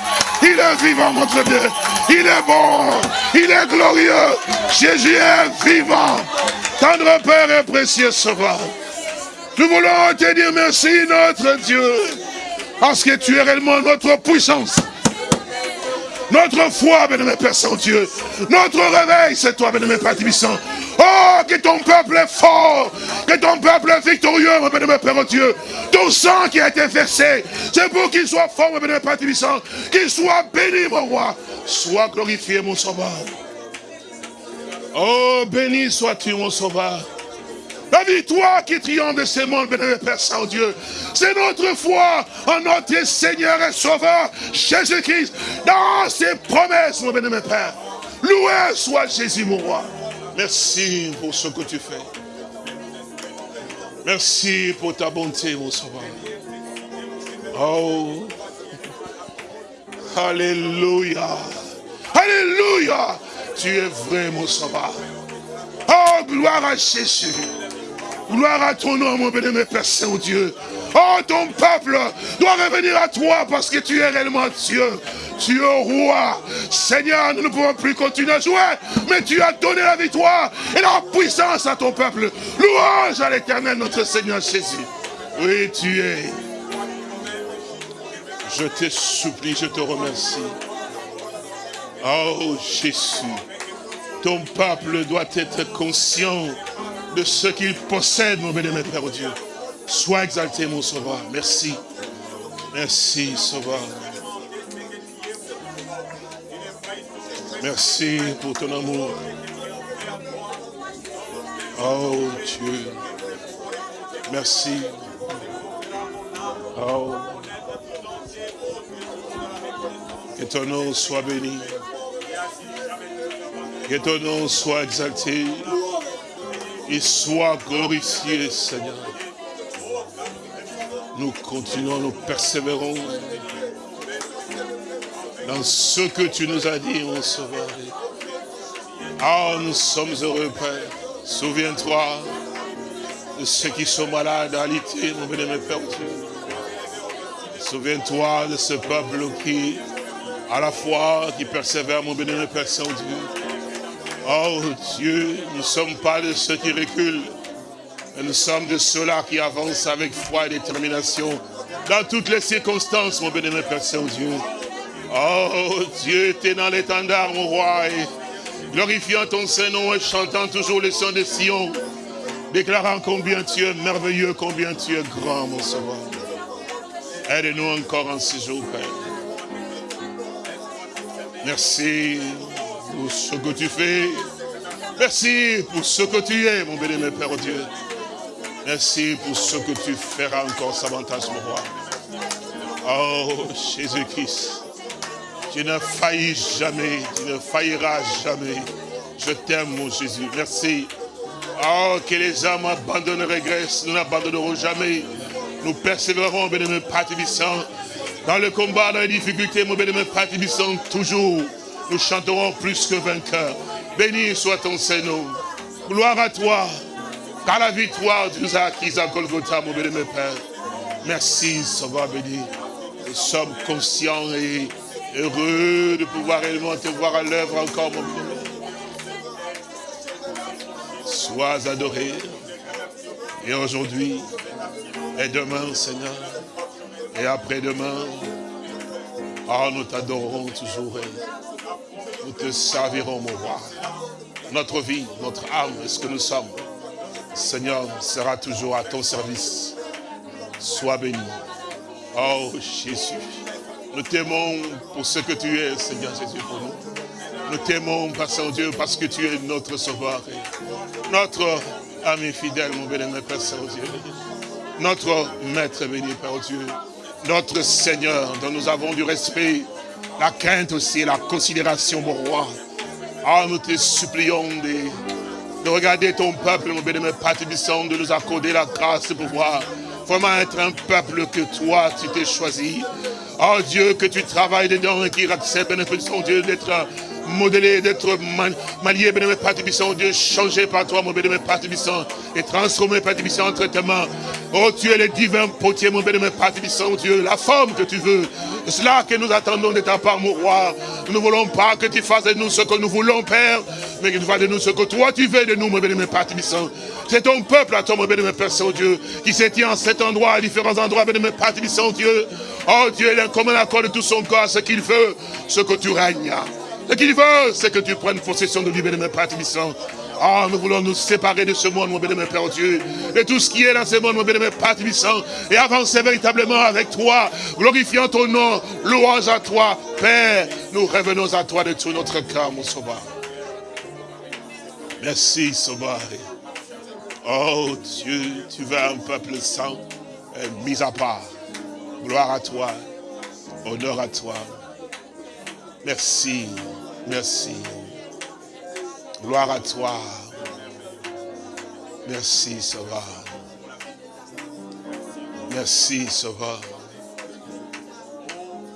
Il est vivant, notre Dieu. Il est bon. Il est glorieux. Jésus est vivant. Tendre Père et précieux Sauveur. Nous voulons te dire merci, notre Dieu, parce que tu es réellement notre puissance. Notre foi, béni Père Saint-Dieu. Notre réveil, c'est toi, béni Père Tibissant. Oh, que ton peuple est fort. Que ton peuple est victorieux, mon béni Père Dieu. Ton sang qui a été versé, c'est pour qu'il soit fort, mon béni Père Tibissant. Qu'il soit béni, mon roi. Sois glorifié, mon sauveur. Oh, béni sois-tu, mon sauveur. La victoire qui triomphe de ce monde, bénémoine Père Saint-Dieu. C'est notre foi en notre Seigneur et Sauveur, Jésus-Christ, dans ses promesses, mon bénémoine Père. Loué soit Jésus, mon roi. Merci pour ce que tu fais. Merci pour ta bonté, mon Sauveur. Oh. Alléluia. Alléluia. Tu es vrai, mon Sauveur. Oh, gloire à Jésus. Gloire à ton nom, mon béni, Père Saint-Dieu. Oh, ton peuple doit revenir à toi parce que tu es réellement Dieu. Tu es roi. Seigneur, nous ne pouvons plus continuer à jouer, mais tu as donné la victoire et la puissance à ton peuple. Louange à l'éternel, notre Seigneur Jésus. Oui, tu es. Je te supplie, je te remercie. Oh Jésus, ton peuple doit être conscient ce qu'il possède, mon béni, Père Dieu. Sois exalté, mon sauveur. Merci. Merci, sauveur. Merci pour ton amour. Oh Dieu. Merci. Oh. Que ton nom soit béni. Que ton nom soit exalté et sois glorifié, Seigneur. Nous continuons, nous persévérons dans ce que tu nous as dit, mon Sauveur. Ah, nous sommes heureux, Père. Souviens-toi de ceux qui sont malades à l'ité, mon bénémoine Père. Souviens-toi de ce peuple qui, à la foi, qui persévère, mon bénémoine Père Saint-Dieu. Oh Dieu, nous ne sommes pas de ceux qui reculent, nous sommes de ceux-là qui avancent avec foi et détermination dans toutes les circonstances, mon bénémoine Père Saint-Dieu. Oh Dieu, tu es dans l'étendard, mon roi, et glorifiant ton Saint-Nom et chantant toujours les sons de Sion, déclarant combien tu es merveilleux, combien tu es grand, mon sauveur. Aide-nous encore en ce jour, Père. Merci pour ce que tu fais. Merci pour ce que tu es, mon béni, Père Dieu. Merci pour ce que tu feras encore, Savantage, mon roi. Oh, Jésus-Christ, tu ne faillis jamais, tu ne failliras jamais. Je t'aime, mon Jésus. Merci. Oh, que les âmes abandonnent, régressent. Nous n'abandonnerons jamais. Nous persévérerons, mon bénémoine Père dans le combat, dans les difficultés, mon bénémoine Père toujours. Nous chanterons plus que vainqueurs. Béni soit ton Seigneur. Gloire à toi. Car la victoire, nous as acquise à Golgotha, mon bénémoine Père. Merci, Sauveur béni. Nous sommes conscients et heureux de pouvoir réellement te voir à l'œuvre encore, mon bénémoine. Sois adoré. Et aujourd'hui, et demain, Seigneur, et après-demain, oh, nous t'adorerons toujours nous te servirons, mon roi. Notre vie, notre âme ce que nous sommes. Seigneur, sera toujours à ton service. Sois béni. Oh Jésus, nous t'aimons pour ce que tu es, Seigneur Jésus, pour nous. Nous t'aimons, Père Saint-Dieu, parce que tu es notre sauveur. Notre ami fidèle, mon béni, Père Saint-Dieu. Notre Maître béni, Père Dieu. Notre Seigneur, dont nous avons du respect, la crainte aussi, la considération, mon roi. Ah, nous te supplions de, de regarder ton peuple, mon béni, Père de nous accorder la grâce de pouvoir vraiment être un peuple que toi, tu t'es choisi. Oh Dieu, que tu travailles dedans et qui accepte, bénéfice, Dieu, d'être modelé, d'être marié, bénémoine Père Dieu, changé par toi, mon bénémoine Père et transformé, Père entre tes mains. Oh, tu es le divin potier, mon bénémoine Père Dieu, la forme que tu veux. C'est cela que nous attendons de ta part, mon roi. Nous ne voulons pas que tu fasses de nous ce que nous voulons, Père, mais que tu fasses de nous ce que toi tu veux de nous, mon bénémoine Père C'est ton peuple à toi, mon bénémoine Père Saint-Dieu, qui se tient en cet endroit, à différents endroits, bénémoine Père Dieu. Oh Dieu, il est comme un accord de tout son corps, ce qu'il veut, ce que tu règnes. Ce qu'il veut, c'est que tu prennes possession de lui, bénémoine Père Tibissant. Ah, nous voulons nous séparer de ce monde, mon bénémoine Père Dieu, de tout ce qui est dans ce monde, mon bénémoine Père Tibissant, et avancer véritablement avec toi, glorifiant ton nom, louange à toi, Père. Nous revenons à toi de tout notre cœur, mon sauveur. Merci, sauveur. Oh Dieu, tu veux un peuple saint, mis à part. Gloire à toi, honneur à toi. Merci. Merci. Gloire à toi. Merci, Sauveur. Merci, Sauveur.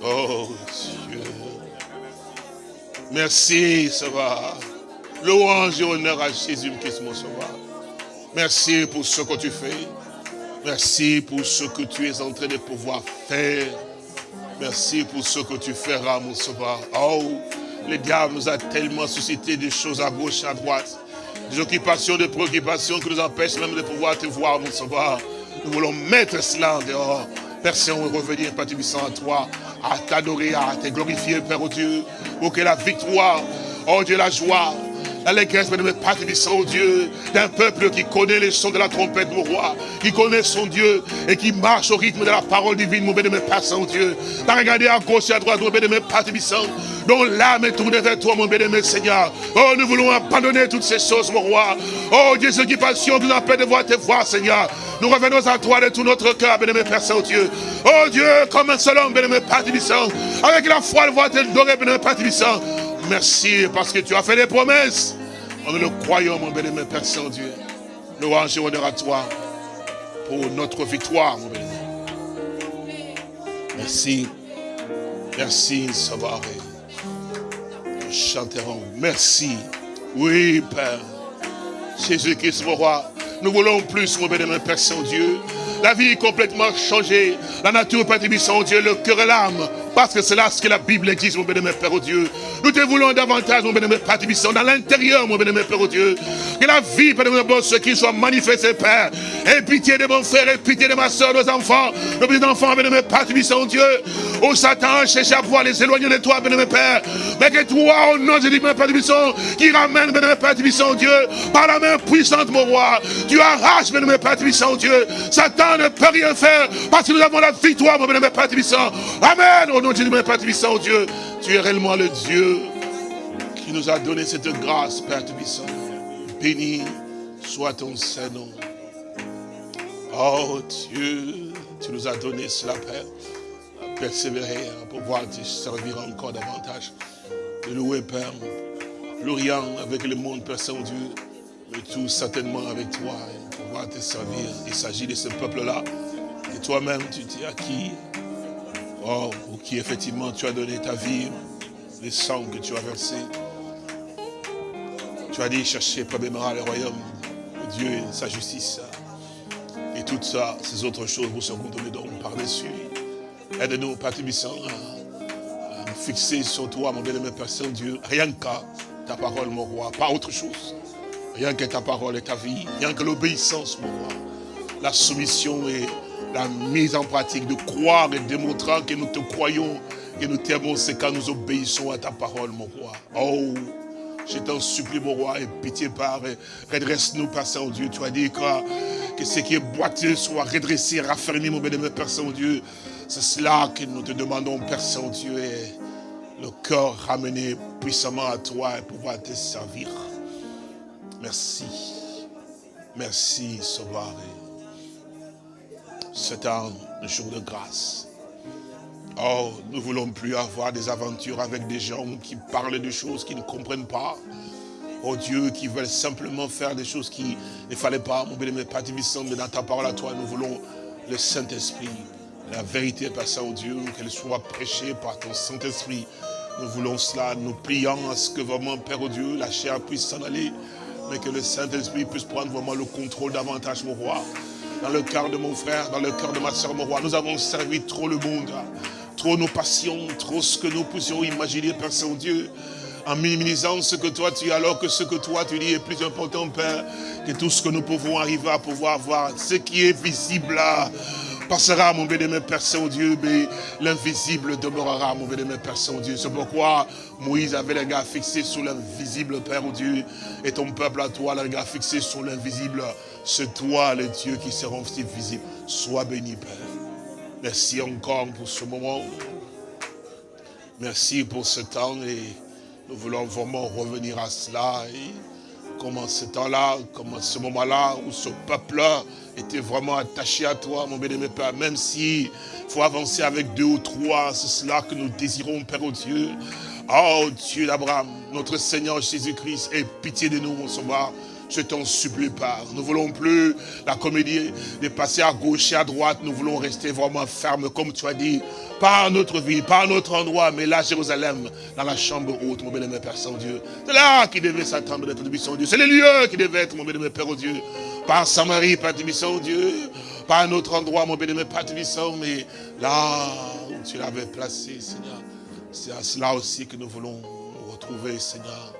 Oh Dieu. Merci, Sauveur. Louange et honneur à Jésus-Christ, mon Sauveur. Merci pour ce que tu fais. Merci pour ce que tu es en train de pouvoir faire. Merci pour ce que tu feras, mon Sauveur. Oh, le diable nous a tellement suscité des choses à gauche, à droite. Des occupations, des préoccupations qui nous empêchent même de pouvoir te voir, mon sauveur. Nous voulons mettre cela en dehors. Père Saint, revenir, Père à toi, à t'adorer, à te glorifier, Père au Dieu, pour que la victoire, oh Dieu, la joie, l'allégresse, de mes Père oh Dieu, d'un peuple qui connaît les sons de la trompette, mon roi, qui connaît son Dieu et qui marche au rythme de la parole divine, mon bénémoine Père Saint-Dieu. T'as regardé à gauche et à droite, mon bénémoine Père dont l'âme est tournée vers toi, mon bénémoine Seigneur. Oh, nous voulons abandonner toutes ces choses, mon roi. Oh, Dieu, ce qui nous empêche de voir tes voix, Seigneur. Nous revenons à toi de tout notre cœur, bénémoine Père Saint-Dieu. Oh Dieu, comme un seul homme, bénémoine Père avec la foi, le voir te dorer, bénémoine Père Merci parce que tu as fait des promesses. Nous le croyons, mon bénémoine Père Saint-Dieu. Louange et honneur à toi pour notre victoire, mon bénémoine. Merci. Merci, Sauveur chanterons. Merci. Oui, Père. Jésus-Christ, mon roi. Nous voulons plus, mon bénémoine Père Saint-Dieu. La vie est complètement changée. La nature, Père Saint-Dieu, le cœur et l'âme. Parce que c'est là ce que la Bible existe, mon bénémoine Père Dieu. Nous te voulons davantage, mon bénémoine Père dans l'intérieur, mon bénémoine Père Dieu. Que la vie, Père bon, ce qui soit manifesté, Père. Et pitié de mon frère, et pitié de ma soeur, nos enfants, nos petits enfants, bénémoine Père Dieu. Oh Satan, cherche à pouvoir les éloigner de toi, bénémoine Père. Mais que toi, au nom de Dieu, Père Tibisson, qui ramène, bénémoine Père Tibisson, Dieu, par la main puissante, mon roi. Tu arraches, bénémoine Père Tibisson, Dieu. Satan ne peut rien faire parce que nous avons la victoire, mon bénémoine Père Tibisson. Amen, au nom de Dieu, Père Tibisson, Dieu. Tu es réellement le Dieu qui nous a donné cette grâce, Père Tibisson. Béni soit ton Saint-Nom. Oh Dieu, tu nous as donné cela, Père, à persévérer, à pouvoir te servir encore davantage. De louer, Père, rien avec le monde, Père Saint-Dieu, mais tout certainement avec toi, et pouvoir te servir. Il s'agit de ce peuple-là, et toi-même, tu t'es acquis, oh, qui effectivement tu as donné ta vie, les sangs que tu as versés. Tu as dit chercher premièrement le royaume de Dieu et sa justice. Et toutes ça, ces autres choses vous seront données donc par-dessus. Aide-nous, Père Tibissant, à, nous fixer sur toi, mon bien-aimé Père Saint-Dieu, rien qu'à ta parole, mon roi, pas autre chose. Rien que ta parole et ta vie, rien que l'obéissance, mon roi. La soumission et la mise en pratique de croire et démontrant que nous te croyons, que nous t'aimons, c'est quand nous obéissons à ta parole, mon roi. Oh, je t'en supplie, mon roi, et pitié par, redresse-nous, Père Saint-Dieu. Tu as dit que, que ce qui est boiteux soit redressé, raffermi, mon bénémoine Père Saint-Dieu. C'est cela que nous te demandons, Père Saint-Dieu, et le cœur ramené puissamment à toi et pouvoir te servir. Merci. Merci, Sauveur. C'est un jour de grâce. Oh, nous ne voulons plus avoir des aventures avec des gens qui parlent de choses qu'ils ne comprennent pas. Oh Dieu, qui veulent simplement faire des choses qui ne fallait pas. Mon béni, Père mais dans ta parole à toi, nous voulons le Saint-Esprit. La vérité, Père Saint-Dieu, qu'elle soit prêchée par ton Saint-Esprit. Nous voulons cela, nous prions à ce que vraiment, Père oh Dieu, la chair puisse s'en aller, mais que le Saint-Esprit puisse prendre vraiment le contrôle davantage, mon roi. Dans le cœur de mon frère, dans le cœur de ma soeur, mon roi, nous avons servi trop le monde trop nos passions, trop ce que nous pouvions imaginer, Père Saint-Dieu, en minimisant ce que toi tu es, alors que ce que toi tu dis est plus important, Père, que tout ce que nous pouvons arriver à pouvoir voir. Ce qui est visible là, passera, mon bénémoine Père Saint-Dieu, mais l'invisible demeurera, mon bénémoine Père Saint-Dieu. C'est pourquoi Moïse avait les gars fixés sur l'invisible, Père Dieu, et ton peuple à toi, les gars fixés sur l'invisible. C'est toi, le Dieu, qui seront visible. Sois béni, Père. Merci encore pour ce moment. Merci pour ce temps et nous voulons vraiment revenir à cela. Et comment ce temps-là, comment ce moment-là où ce peuple-là était vraiment attaché à toi, mon bien-aimé Père, même si faut avancer avec deux ou trois, c'est cela que nous désirons, Père au Dieu. Oh Dieu d'Abraham, notre Seigneur Jésus-Christ, aie pitié de nous, mon sauveur. Je t'en supplie pas. Nous ne voulons plus la comédie de passer à gauche et à droite. Nous voulons rester vraiment fermes, comme tu as dit. Pas notre vie, pas notre endroit, mais là, Jérusalem, dans la chambre haute, mon bien-aimé Père Saint-Dieu. C'est là qui devait s'attendre d'être Saint-Dieu. C'est le lieu qui devait être, mon bien-aimé Père oh Dieu. Pas Samarie, Père Saint-Dieu. Pas un autre endroit, mon bien-aimé Père Saint, mais là où tu l'avais placé, Seigneur. C'est à cela aussi que nous voulons retrouver, Seigneur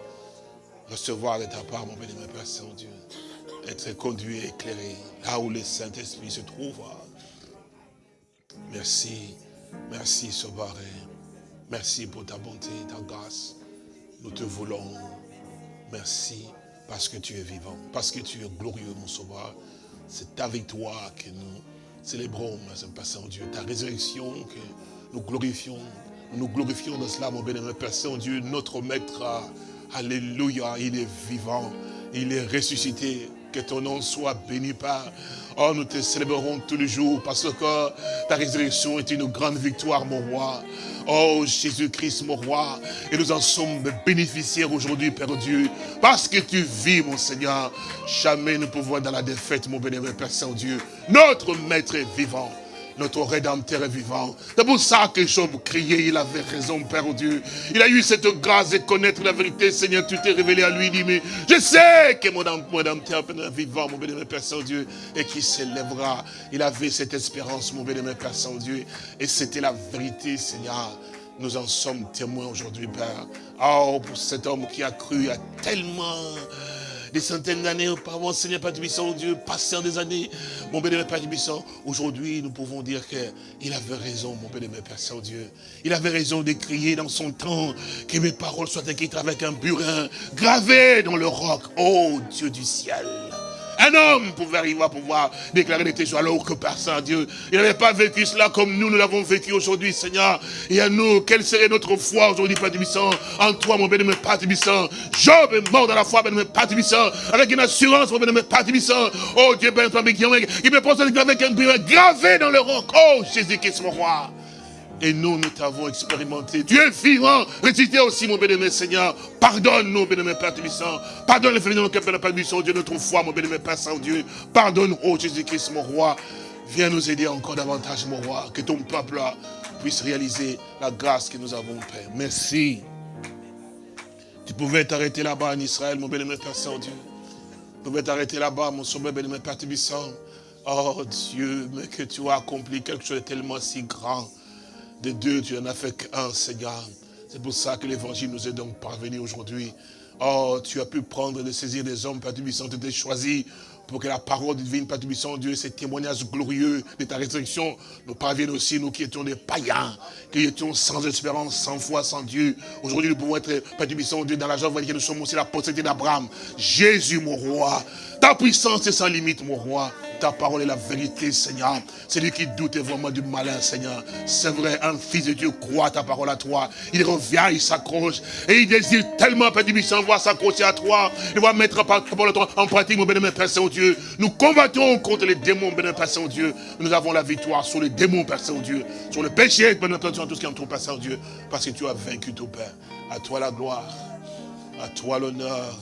recevoir de ta part, mon béni, Père Saint-Dieu, être conduit et éclairé là où le Saint-Esprit se trouve. Merci, merci Sauveur, merci pour ta bonté, ta grâce. Nous te voulons. Merci parce que tu es vivant, parce que tu es glorieux, mon Sauveur. C'est ta victoire que nous célébrons, Père Saint-Dieu, ta résurrection que nous glorifions. Nous glorifions dans cela, mon béni, Père Saint-Dieu, notre Maître Alléluia, il est vivant, il est ressuscité. Que ton nom soit béni par. Oh, nous te célébrerons tous les jours parce que ta résurrection est une grande victoire, mon roi. Oh, Jésus-Christ, mon roi. Et nous en sommes bénéficiaires aujourd'hui, Père Dieu. Parce que tu vis, mon Seigneur. Jamais nous pouvons dans la défaite, mon bénévole Père Saint-Dieu. Notre Maître est vivant notre Rédempteur est vivant. C'est pour ça que Job criait, il avait raison, Père Dieu. Il a eu cette grâce de connaître la vérité, Seigneur, tu t'es révélé à lui, il dit, mais je sais que mon Rédempteur est vivant, mon bénémoine Père Saint-Dieu, et qui s'élèvera. Il avait cette espérance, mon bénémoine Père Saint-Dieu, et c'était la vérité, Seigneur. Nous en sommes témoins aujourd'hui, Père. Oh, pour cet homme qui a cru, a tellement des centaines d'années auparavant, Seigneur Père Tubissant, Dieu, passant des années, mon bénémoine Père Tubissant, aujourd'hui, nous pouvons dire qu'il avait raison, mon bénémoine Père Saint-Dieu. Il avait raison de crier dans son temps que mes paroles soient écrites avec un burin gravé dans le roc. Oh Dieu du ciel. Un homme pouvait arriver à pouvoir déclarer des témoignages alors que personne, Dieu. Il n'avait pas vécu cela comme nous, nous l'avons vécu aujourd'hui, Seigneur. Et à nous, quelle serait notre foi aujourd'hui, Père Tubissant En toi, mon bénémoine Père Tubissant. Job est mort dans la foi, bénémoine Père Tubissant. Avec une assurance, mon bénémoine Père Tubissant. Oh Dieu, ben, il me pense avec un gravé dans le roc. Oh Jésus-Christ, mon roi. Et nous, nous t'avons expérimenté. Es vivant. Récitez aussi, mon bénémoine Seigneur. Pardonne-nous, bénémoine Père Tubissant. Pardonne les nos cœurs, Père Tubissant, Dieu, notre foi, mon bénémoine Père Saint-Dieu. Pardonne, oh Jésus-Christ, mon roi. Viens nous aider encore davantage, mon roi. Que ton peuple puisse réaliser la grâce que nous avons, Père. Merci. Tu pouvais t'arrêter là-bas en Israël, mon bénémoine Père Saint-Dieu. Tu pouvais t'arrêter là-bas, mon sauveur bénémoine Père Tubissant. Oh Dieu, mais que tu as accompli quelque chose de tellement si grand de deux, tu n'en as fait qu'un, Seigneur. C'est pour ça que l'évangile nous est donc parvenu aujourd'hui. Oh, tu as pu prendre et saisir des hommes, Père Tubissant, tu t'es choisi pour que la parole divine, Père Tubissant, Dieu, ces témoignages glorieux de ta résurrection nous parviennent aussi, nous qui étions des païens, qui étions sans espérance, sans foi, sans Dieu. Aujourd'hui, nous pouvons être, Père Tubissant, Dieu, dans la joie, voyez que nous sommes aussi la postérité d'Abraham. Jésus, mon roi, ta puissance est sans limite, mon roi ta parole est la vérité, Seigneur. Celui qui doute vraiment du malin, Seigneur. C'est vrai, un fils de Dieu croit ta parole à toi. Il revient, il s'accroche. Et il désire tellement, Père du Bisson, voir s'accrocher à toi. Il va mettre ta parole en pratique, mon bénémoine Père Saint-Dieu. Nous combattons contre les démons, bénémoine Père Saint-Dieu. Nous avons la victoire sur les démons, Père Saint-Dieu. Sur le péché, bénémoine Père Saint-Dieu, tout ce qui entoure, Père Saint-Dieu. Parce que tu as vaincu ton Père. À toi la gloire. À toi l'honneur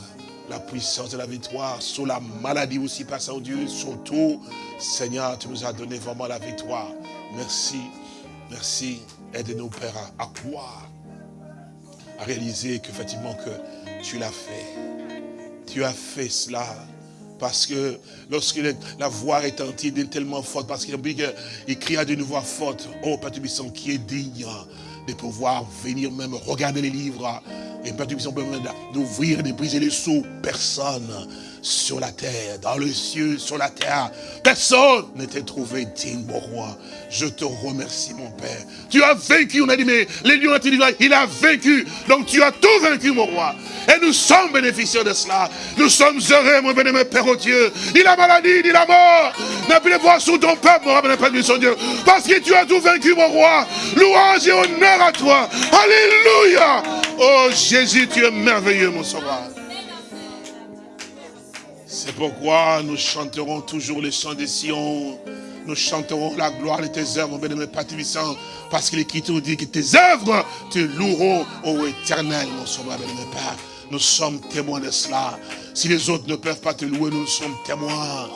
la puissance de la victoire, sur la maladie aussi, Père Saint-Dieu, sur tout. Seigneur, tu nous as donné vraiment la victoire. Merci, merci. Aide-nous, Père, à, croire, à réaliser que tu l'as fait. Tu as fait cela. Parce que lorsque la voix est est tellement forte, parce qu'il à de voix forte, oh Père qui est digne de pouvoir venir même regarder les livres et Père d'ouvrir, de briser les sous. Personne sur la terre, dans le ciel, sur la terre. Personne n'était trouvé digne, mon roi. Je te remercie, mon Père. Tu as vaincu, on a dit, mais les lions il a vaincu. Donc tu as tout vaincu, mon roi. Et nous sommes bénéficiaires de cela. Nous sommes heureux, mon bénémoine Père au Dieu. Ni la maladie, ni la mort n'a pu les voir sous ton peuple, mon roi, Père son Dieu. Parce que tu as tout vaincu, mon roi. Louange et honneur à toi. Alléluia. Oh Jésus, tu es merveilleux, mon sauveur. C'est pourquoi nous chanterons toujours les chants des Sion. Nous chanterons la gloire de tes œuvres, mon bénémoine Père parce que l'Écriture dit que tes œuvres te loueront, au éternel, mon sauveur, bénémoine Père. Nous sommes témoins de cela. Si les autres ne peuvent pas te louer, nous sommes témoins.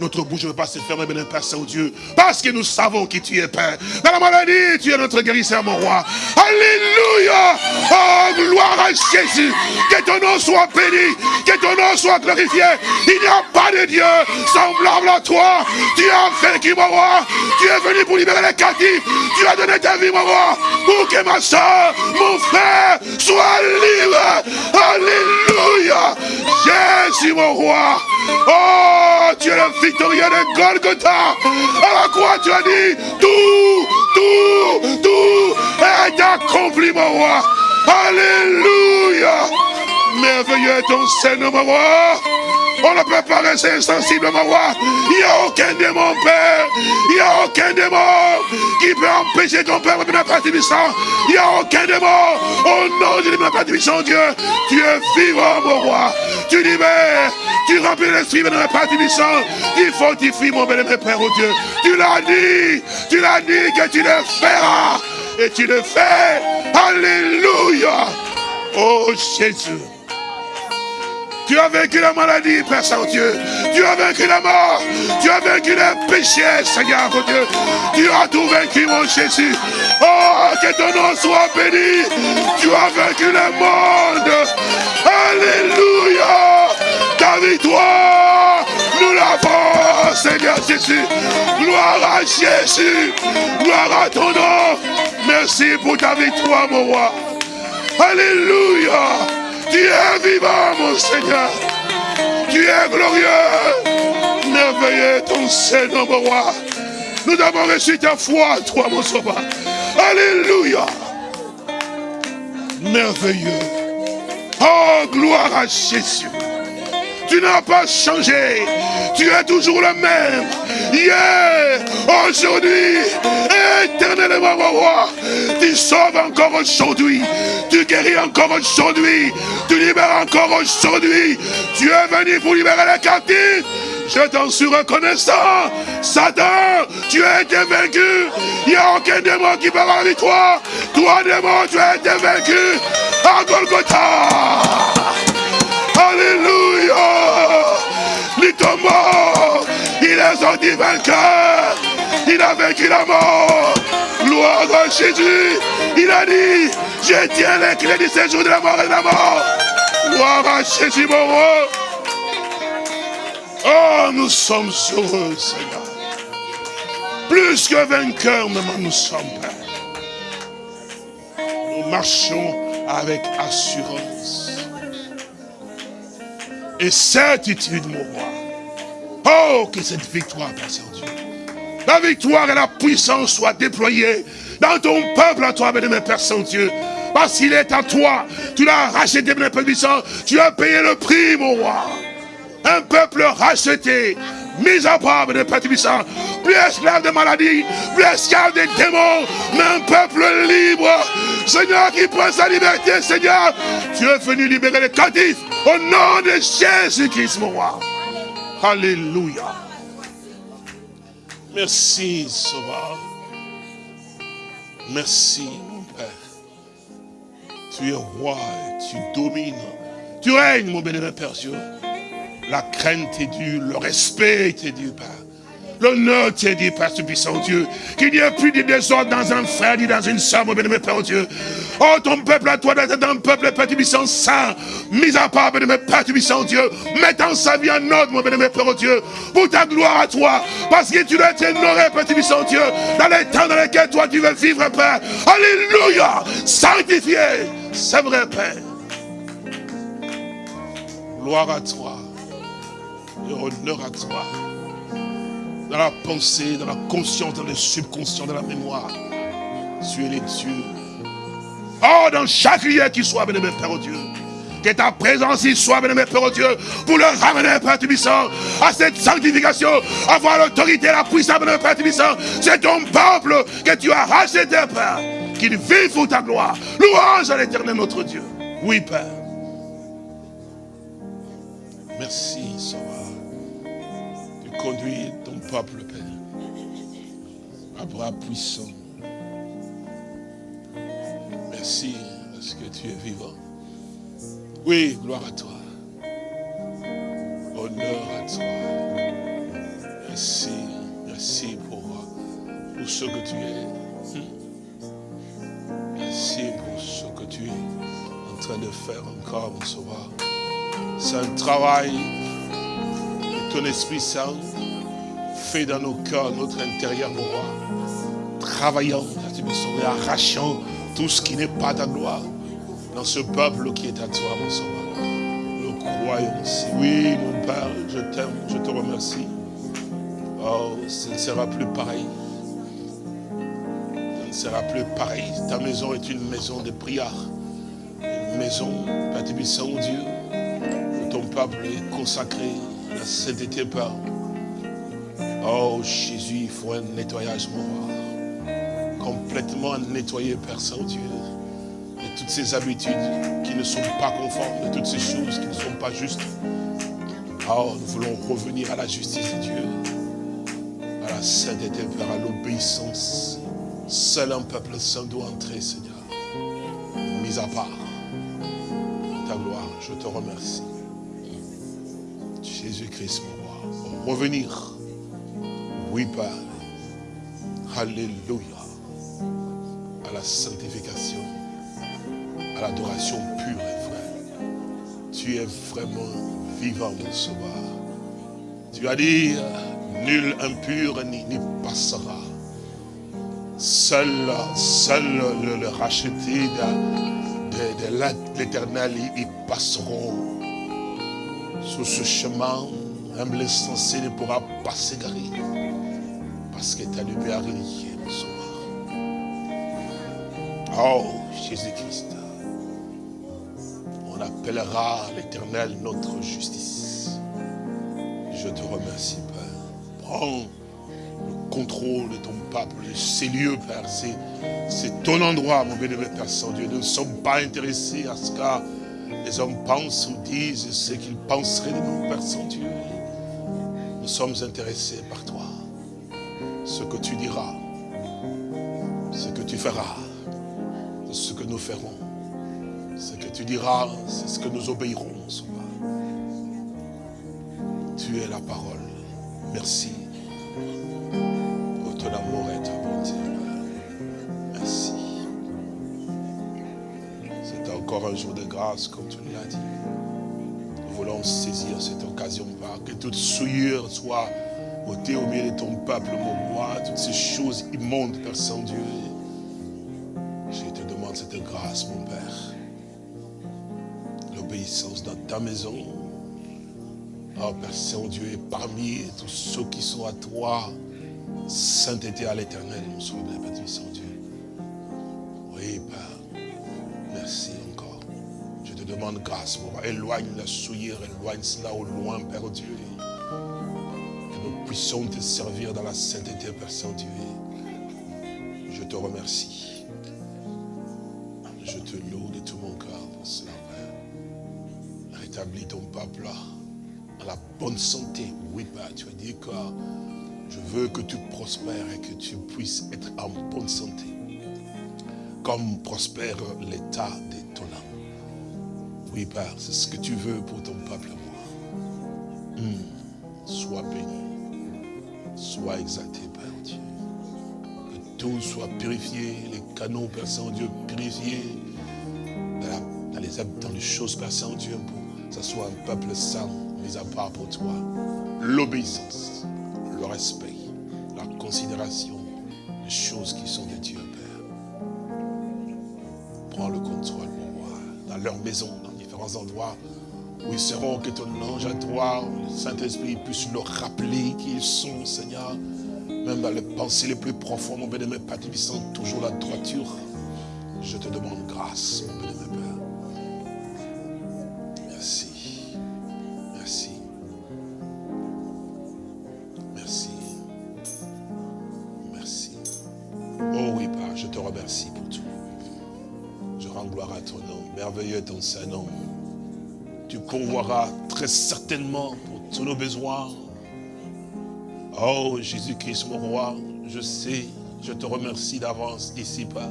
Notre bouche ne peut pas se fermer, bien Père Saint-Dieu. Parce que nous savons qui tu es, Père. Dans la maladie, tu es notre guérisseur, mon roi. Alléluia. Oh, gloire à Jésus. Que ton nom soit béni. Que ton nom soit glorifié. Il n'y a pas de Dieu semblable à toi. Tu as vaincu, mon roi. Tu es venu pour libérer les captifs. Tu as donné ta vie, mon roi. Pour que ma soeur, mon frère, soit libre. Alléluia. Jésus, mon roi. Oh, tu es le victorieux de Golgotha. À la croix, tu as dit, tout, tout, tout est accompli, mon roi. Alléluia. Merveilleux est ton Seigneur, mon roi. On ne peut pas rester insensible, mon roi. Il n'y a aucun démon, Père. Il n'y a aucun démon qui peut empêcher ton Père de la Père Il n'y a aucun démon. Au nom de la Père Dieu, tu es vivant, mon roi. Tu libères, tu remplis l'esprit de la Père Tu fortifies, mon bénémoine Père, au Dieu. Tu l'as dit, tu l'as dit que tu le feras. Et tu le fais. Alléluia. Oh Jésus. Tu as vaincu la maladie, Père Saint-Dieu. Tu as vaincu la mort. Tu as vaincu le péché, Seigneur, oh Dieu. Tu as tout vaincu, mon Jésus. Oh, que ton nom soit béni. Tu as vaincu le monde. Alléluia. Ta victoire, nous l'avons, Seigneur Jésus. Gloire à Jésus. Gloire à ton nom. Merci pour ta victoire, mon roi. Alléluia. Tu es vivant, mon Seigneur. Tu es glorieux. Merveilleux ton Seigneur, mon roi. Nous avons reçu ta foi, toi, mon sauveur. Alléluia. Merveilleux. Oh, gloire à Jésus. Tu n'as pas changé. Tu es toujours le même. Hier, aujourd'hui, éternellement, mon roi. Tu sauves encore aujourd'hui. Tu guéris encore aujourd'hui. Tu libères encore aujourd'hui. Tu es venu pour libérer les captifs. Je t'en suis reconnaissant. Satan, tu as été vaincu. Il n'y a aucun démon qui avoir la victoire. Toi, démon, tu as été vaincu. À Golgotha. Alléluia. Les il est sorti vainqueur. Il a vaincu la mort. Gloire à Jésus. Il a dit, je tiens les clés du séjour de la mort et de la mort. Gloire à Jésus, mon roi. Oh, nous sommes heureux, Seigneur. Plus que vainqueurs, maman, nous sommes, Père. Nous marchons avec assurance. Et certitude, mon roi. Oh, que cette victoire, Père Saint-Dieu. La victoire et la puissance soient déployées dans ton peuple à toi, mes Père Saint-Dieu. Parce qu'il est à toi. Tu l'as racheté, mon Père puissant. Tu as payé le prix, mon roi un peuple racheté, mis à part de Père puissant, plus esclave de maladie, plus esclave des démons, mais un peuple libre. Seigneur, qui prend sa liberté, Seigneur, tu es venu libérer les captifs au nom de Jésus-Christ, mon roi. Alléluia. Merci, Sauveur. Merci, mon Père. Tu es roi tu domines. Tu règnes, mon bénévole Père Dieu. La crainte est due, le respect est dû, Père. L'honneur t'est dit, Père puissant Dieu. Qu'il n'y ait plus de désordre dans un frère ni dans une soeur, mon bénémoine Père Dieu. Oh, ton peuple à toi, dans un peuple, Père puissant, saint, mis à part, bénémoine Père puissant Dieu, mettant sa vie en ordre, mon bénémoine Père Dieu, pour ta gloire à toi, parce que tu dois être honoré, Père puissant Dieu, dans les temps dans lesquels toi tu veux vivre, Père. Alléluia, sanctifié, c'est vrai, Père. Gloire à toi honneur à toi. Dans la pensée, dans la conscience, dans le subconscient, dans la mémoire. Tu es les dieux. Oh, dans chaque lieu qui soit, béni, Père Dieu. Que ta présence y soit, béni, Père Dieu, pour le ramener, Père Tubissant, à cette sanctification, avoir l'autorité, la puissance, béni, Père Tubissant. C'est ton peuple que tu as racheté, Père, qu'il vive pour ta gloire. Louange à l'éternel, notre Dieu. Oui, Père. Merci, Sauveur conduis ton peuple, Père, à bras puissant. Merci parce que tu es vivant. Oui, gloire à toi. Honneur à toi. Merci, merci pour, pour ce que tu es. Merci pour ce que tu es en train de faire encore, mon sauveur. C'est un travail de ton Esprit Saint dans nos cœurs, notre intérieur, mon roi. Travaillant, et arrachant tout ce qui n'est pas ta gloire dans ce peuple qui est à toi, mon sauveur. Nous croyons. Oui, mon Père, je t'aime, je te remercie. Oh, ce ne sera plus pareil. Ce ne sera plus pareil. Ta maison est une maison de prière. Une maison, Père Dieu, où ton peuple est consacré à la sainteté, Père. Oh Jésus, il faut un nettoyage moral. Complètement nettoyer, Père Saint-Dieu. De toutes ces habitudes qui ne sont pas conformes, de toutes ces choses qui ne sont pas justes. Oh, nous voulons revenir à la justice de Dieu, à la sainteté, Père, à l'obéissance. Seul un peuple saint doit entrer, Seigneur. Mis à part ta gloire, je te remercie. Jésus-Christ, mon roi, revenir oui, Père. Alléluia. À la sanctification, à l'adoration pure et vraie. Tu es vraiment vivant, mon sauveur. Tu as dit, nul impur n'y passera. Seul, seul le, racheté de, de l'éternel y passeront. Sur ce chemin, même l'insensé ne pourra pas s'égarer. Parce que ta lumière est sauveur. Oh, Jésus-Christ. On appellera l'éternel notre justice. Je te remercie, Père. Prends le contrôle de ton peuple, de ces lieux, Père. C'est ton endroit, mon bénévole Père Saint-Dieu. Nous ne sommes pas intéressés à ce que les hommes pensent ou disent ce qu'ils penseraient de nous, Père Saint-Dieu. Nous sommes intéressés par toi. Ce que tu diras, ce que tu feras, ce que nous ferons. Ce que tu diras, c'est ce que nous obéirons, sauveur. Tu es la parole. Merci pour ton amour et ta bonté. Merci. C'est encore un jour de grâce, comme tu l'as dit. Nous voulons saisir cette occasion, que toute souillure soit au milieu de ton peuple, mon roi, toutes ces choses immondes, Père Saint-Dieu. Je te demande cette grâce, mon Père. L'obéissance dans ta maison. Oh Père Saint-Dieu, parmi tous ceux qui sont à toi, sainteté à l'éternel, mon Sauveur, Père Saint-Dieu. Oui, Père, merci encore. Je te demande grâce, mon Père. Éloigne la souillure, éloigne cela au loin, Père Dieu. Puissions te servir dans la sainteté, Père Saint-Dieu. Je te remercie. Je te loue de tout mon cœur pour cela, Père. Rétablis ton peuple dans la bonne santé. Oui, Père, tu as dit que je veux que tu prospères et que tu puisses être en bonne santé. Comme prospère l'état de ton âme. Oui, Père, c'est ce que tu veux pour ton peuple, moi. Hum, Sois béni. Sois exalté, Père Dieu tout soit purifié, les canaux, Père Saint-Dieu, purifiés, dans les, dans les choses, Père Saint-Dieu, pour que ce soit un peuple saint, mis à part pour toi. L'obéissance, le respect, la considération des choses qui sont de Dieu, Père. Prends le contrôle, mon roi, dans leur maison, dans différents endroits ils seront, que ton ange à toi, Saint-Esprit puisse leur rappeler qui ils sont, Seigneur, même dans les pensées les plus profondes, mon bénémoine Père Tibissant, toujours la droiture. Je te demande grâce, Tu pourvoiras très certainement pour tous nos besoins. Oh Jésus-Christ, mon roi, je sais, je te remercie d'avance d'ici, Père.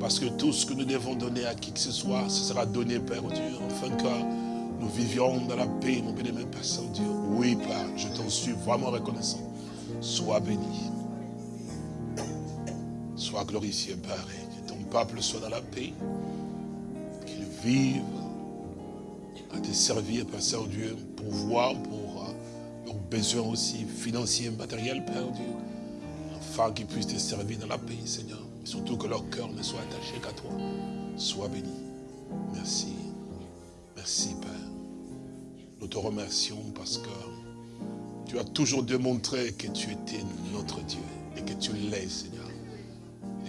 Parce que tout ce que nous devons donner à qui que ce soit, ce sera donné, Père Dieu, afin que nous vivions dans la paix, mon bénémoine Père Saint-Dieu. Oui, Père, je t'en suis vraiment reconnaissant. Sois béni. Sois glorifié, Père, et que ton peuple soit dans la paix. Qu'il vive à te servir, Père Saint-Dieu, pour voir, pour euh, leurs besoins aussi financiers, matériels, Père Dieu, afin qu'ils puissent te servir dans la paix, Seigneur. Et surtout que leur cœur ne soit attaché qu'à toi. Sois béni. Merci. Merci, Père. Nous te remercions parce que tu as toujours démontré que tu étais notre Dieu et que tu l'es, Seigneur.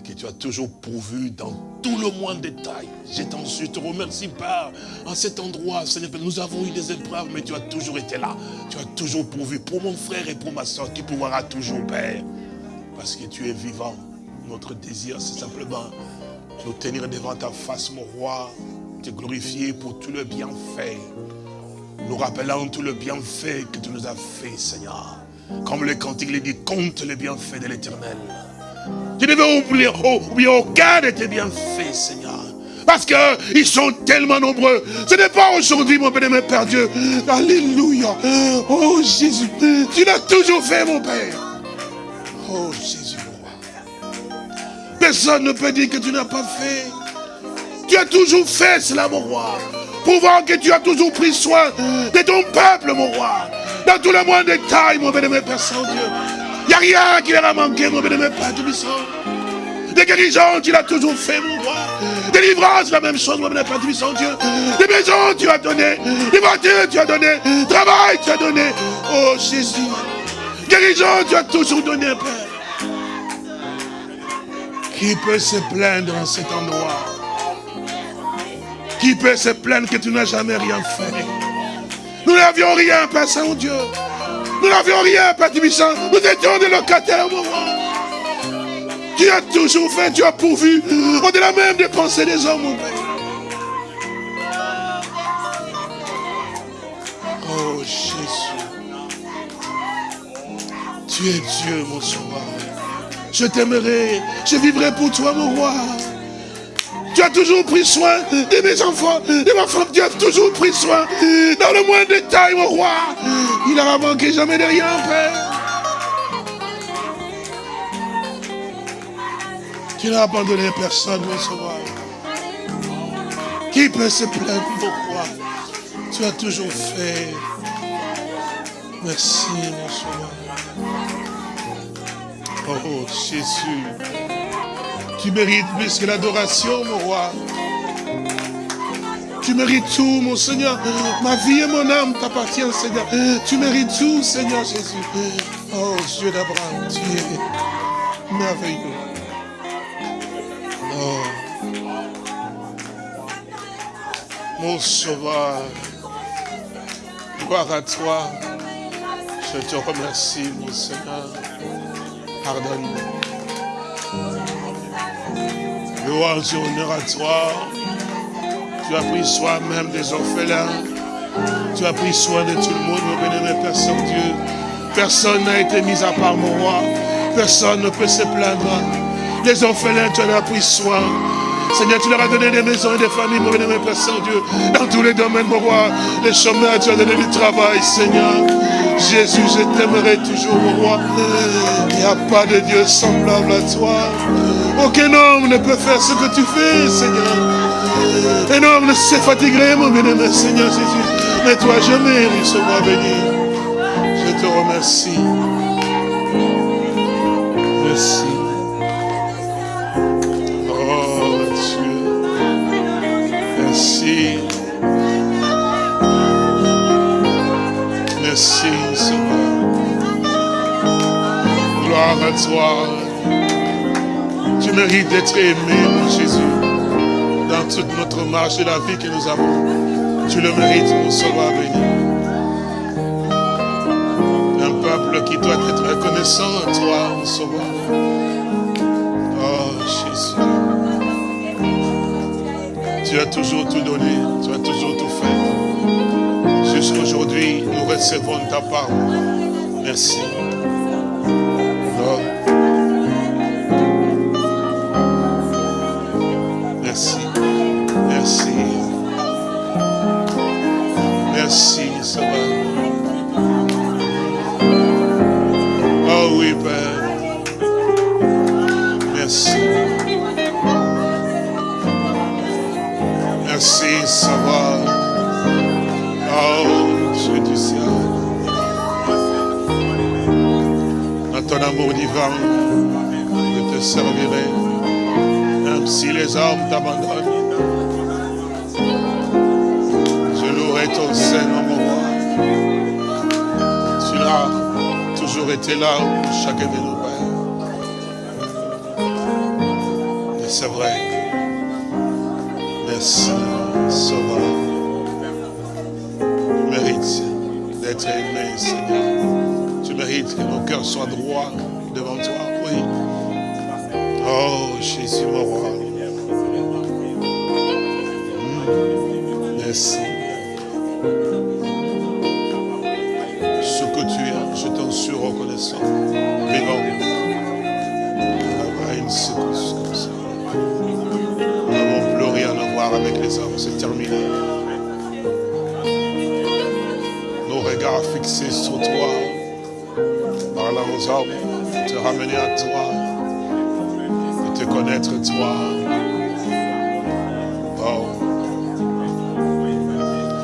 Que tu as toujours pourvu dans tout le moindre détail. Je t'en suis, te remercie, Père, en cet endroit, Seigneur. Nous avons eu des épreuves, mais tu as toujours été là. Tu as toujours pourvu pour mon frère et pour ma soeur. Tu pourras toujours, Père. Parce que tu es vivant. Notre désir, c'est simplement nous tenir devant ta face, mon roi, te glorifier pour tout le bienfait. Nous rappelant tout le bienfait que tu nous as fait, Seigneur. Comme le cantique le dit, compte le bienfait de l'éternel. Tu ne veux oublier, oh, aucun de tes bienfaits, Seigneur. Parce qu'ils sont tellement nombreux. Ce n'est pas aujourd'hui, mon bénémoine Père Dieu. Alléluia. Oh Jésus, tu l'as toujours fait, mon Père. Oh Jésus, mon roi. Personne ne peut dire que tu n'as pas fait. Tu as toujours fait cela, mon roi. Voir que tu as toujours pris soin de ton peuple, mon roi. Dans tous les moindres détails, mon bénémoine Père Saint-Dieu. Il n'y a rien qui leur a manqué, mon bénémoine Père Tout-Puissant. Des guérisons, tu l'as toujours fait, mon roi. Délivrance, la même chose, mon Père Tout-Puissant Dieu. Des maisons, tu as donné. Des voitures, tu as donné. Travail, tu as donné. Oh Jésus. Guérison, tu as toujours donné, Père. Qui peut se plaindre en cet endroit? Qui peut se plaindre que tu n'as jamais rien fait? Nous n'avions rien, Père Saint-Dieu. Nous n'avions rien, Père Tibissant. Nous étions des locataires, mon roi. Tu as toujours fait, tu as pourvu, au-delà même des pensées des hommes, mon Père. Oh Jésus. Tu es Dieu, mon sauveur. Je t'aimerai, je vivrai pour toi, mon roi. Tu as toujours pris soin de mes enfants, de ma femme. Tu as toujours pris soin dans le moindre détail, mon roi. Il n'aura manqué jamais de rien, Père. Tu n'as abandonné personne, mon sauveur. Qui peut se plaindre, mon roi Tu as toujours fait. Merci, mon sauveur. Oh, Jésus. Tu mérites plus que l'adoration, mon roi. Tu mérites tout, mon Seigneur. Ma vie et mon âme t'appartiennent, Seigneur. Tu mérites tout, Seigneur Jésus. Oh, Dieu d'Abraham, tu es merveilleux. Oh. Mon sauveur, gloire à toi. Je te remercie, mon Seigneur. Pardonne-moi. Louange et honneur à toi. Tu as pris soin même des orphelins. Tu as pris soin de tout le monde, mon bénémoine Père Saint-Dieu. Personne n'a été mis à part mon roi. Personne ne peut se plaindre. Les orphelins, tu en as pris soin. Seigneur, tu leur as donné des maisons et des familles, mon bénémoine Père Saint-Dieu. Dans tous les domaines, mon roi. Les chemins, tu as donné du travail, Seigneur. Jésus, je t'aimerai toujours, mon roi. Il n'y a pas de Dieu semblable à toi. Aucun homme ne peut faire ce que tu fais, Seigneur. Un homme ne se fatiguerait, mon bien-aimé, Seigneur Jésus. Mais toi, jamais, moi béni. Je te remercie. Merci. Merci, Seigneur. Gloire à toi. Tu mérites d'être aimé, mon Jésus, dans toute notre marche de la vie que nous avons. Tu le mérites, mon sauveur béni. Un peuple qui doit être reconnaissant à toi, mon sauveur. Oh, Jésus. Tu as toujours tout donné, tu as toujours tout fait. Jusqu'aujourd'hui, nous recevons ta parole? Merci. Divin, je te servirai, même si les hommes t'abandonnent. Je louerai ton Seigneur, mon roi. Tu l'as toujours été là pour chacun de nos pères. Et c'est vrai. Merci, Sauveur. Tu mérites d'être aimé, Seigneur. Tu mérites que nos cœurs soient droits Jésus, mon roi. Hmm. Merci. Ce que tu es, je t'en suis reconnaissant. Vivant. Nous n'avons plus rien à voir avec les hommes, c'est terminé. Nos regards fixés sur toi, parlant aux hommes ramener à toi, te connaître toi. Oh,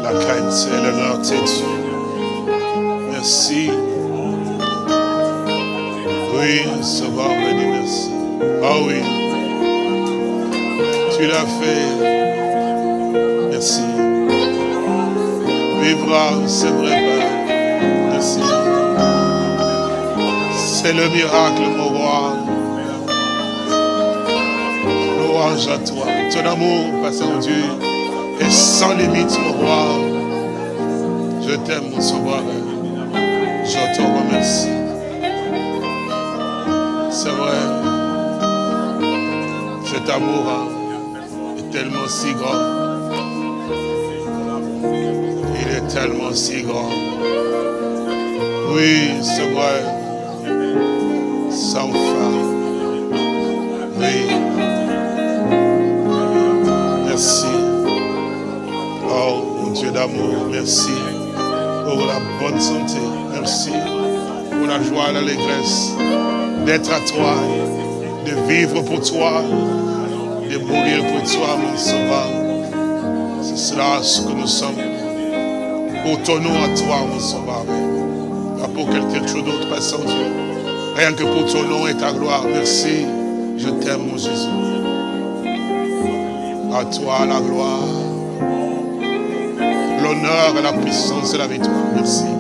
la crainte et l'honneur t'est Dieu. Merci. Oui, Sauveur béni, merci. Ah oui. Tu l'as fait. Merci. Vivra, c'est vrai, Père. Merci. C'est le miracle, mon roi. À toi. Ton amour, Pasteur Dieu, est sans limite, mon roi. Je t'aime, mon sauveur. Je te remercie. C'est vrai. Cet amour hein, est tellement si grand. Il est tellement si grand. Oui, c'est vrai. Sans fin. Oui. Merci. Oh, mon Dieu d'amour, merci pour la bonne santé. Merci pour la joie et l'allégresse d'être à toi, de vivre pour toi, de mourir pour toi, mon sauveur. C'est cela ce que nous sommes. Pour ton nom à toi, mon sauveur. Pas pour quelque chose d'autre, pas sans Dieu. Rien que pour ton nom et ta gloire. Merci. Je t'aime, mon Jésus. À toi la gloire, l'honneur et la puissance et la victoire. Merci. Merci.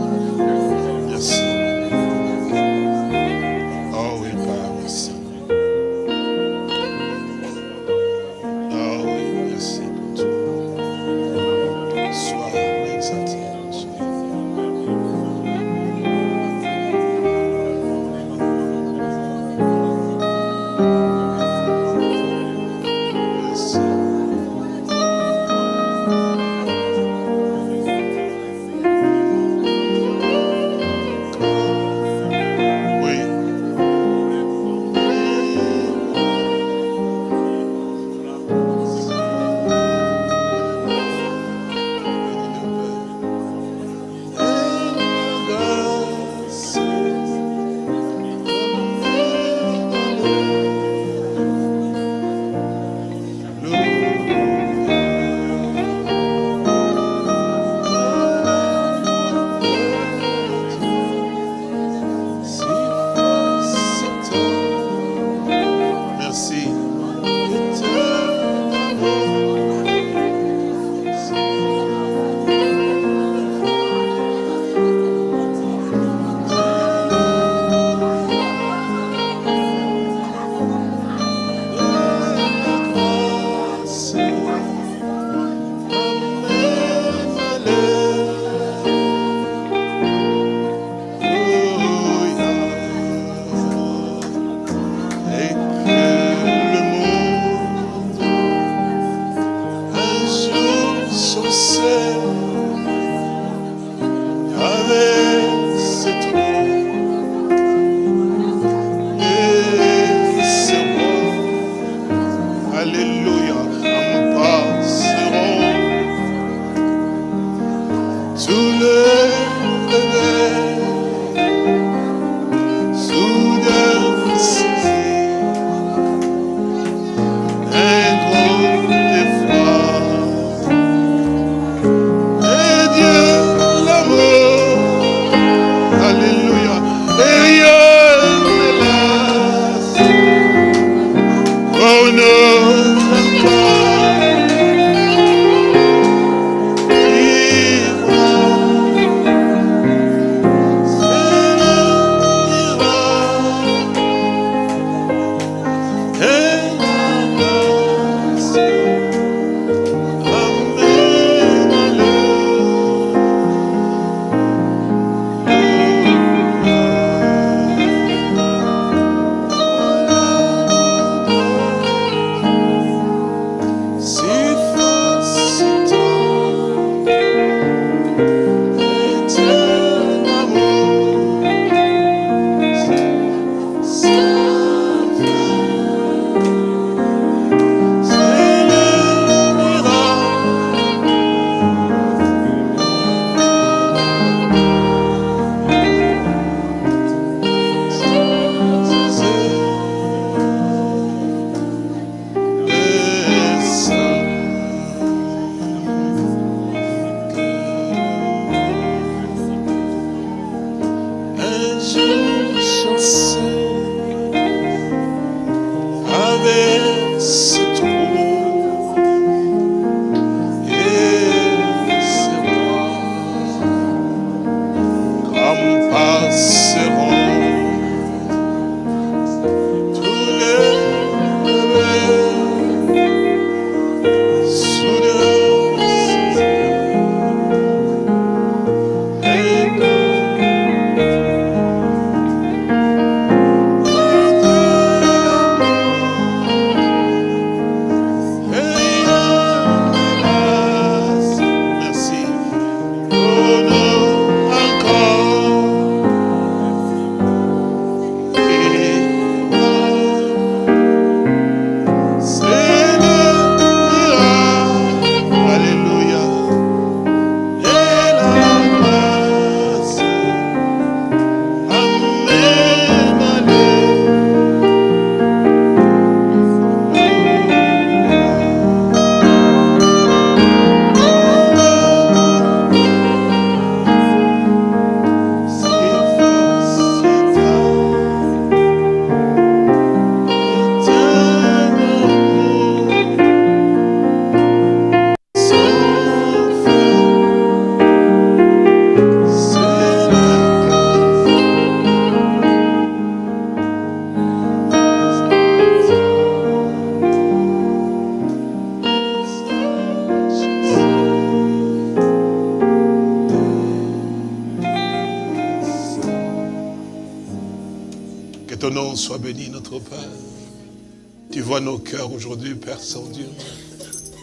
Aujourd'hui, Père Saint-Dieu,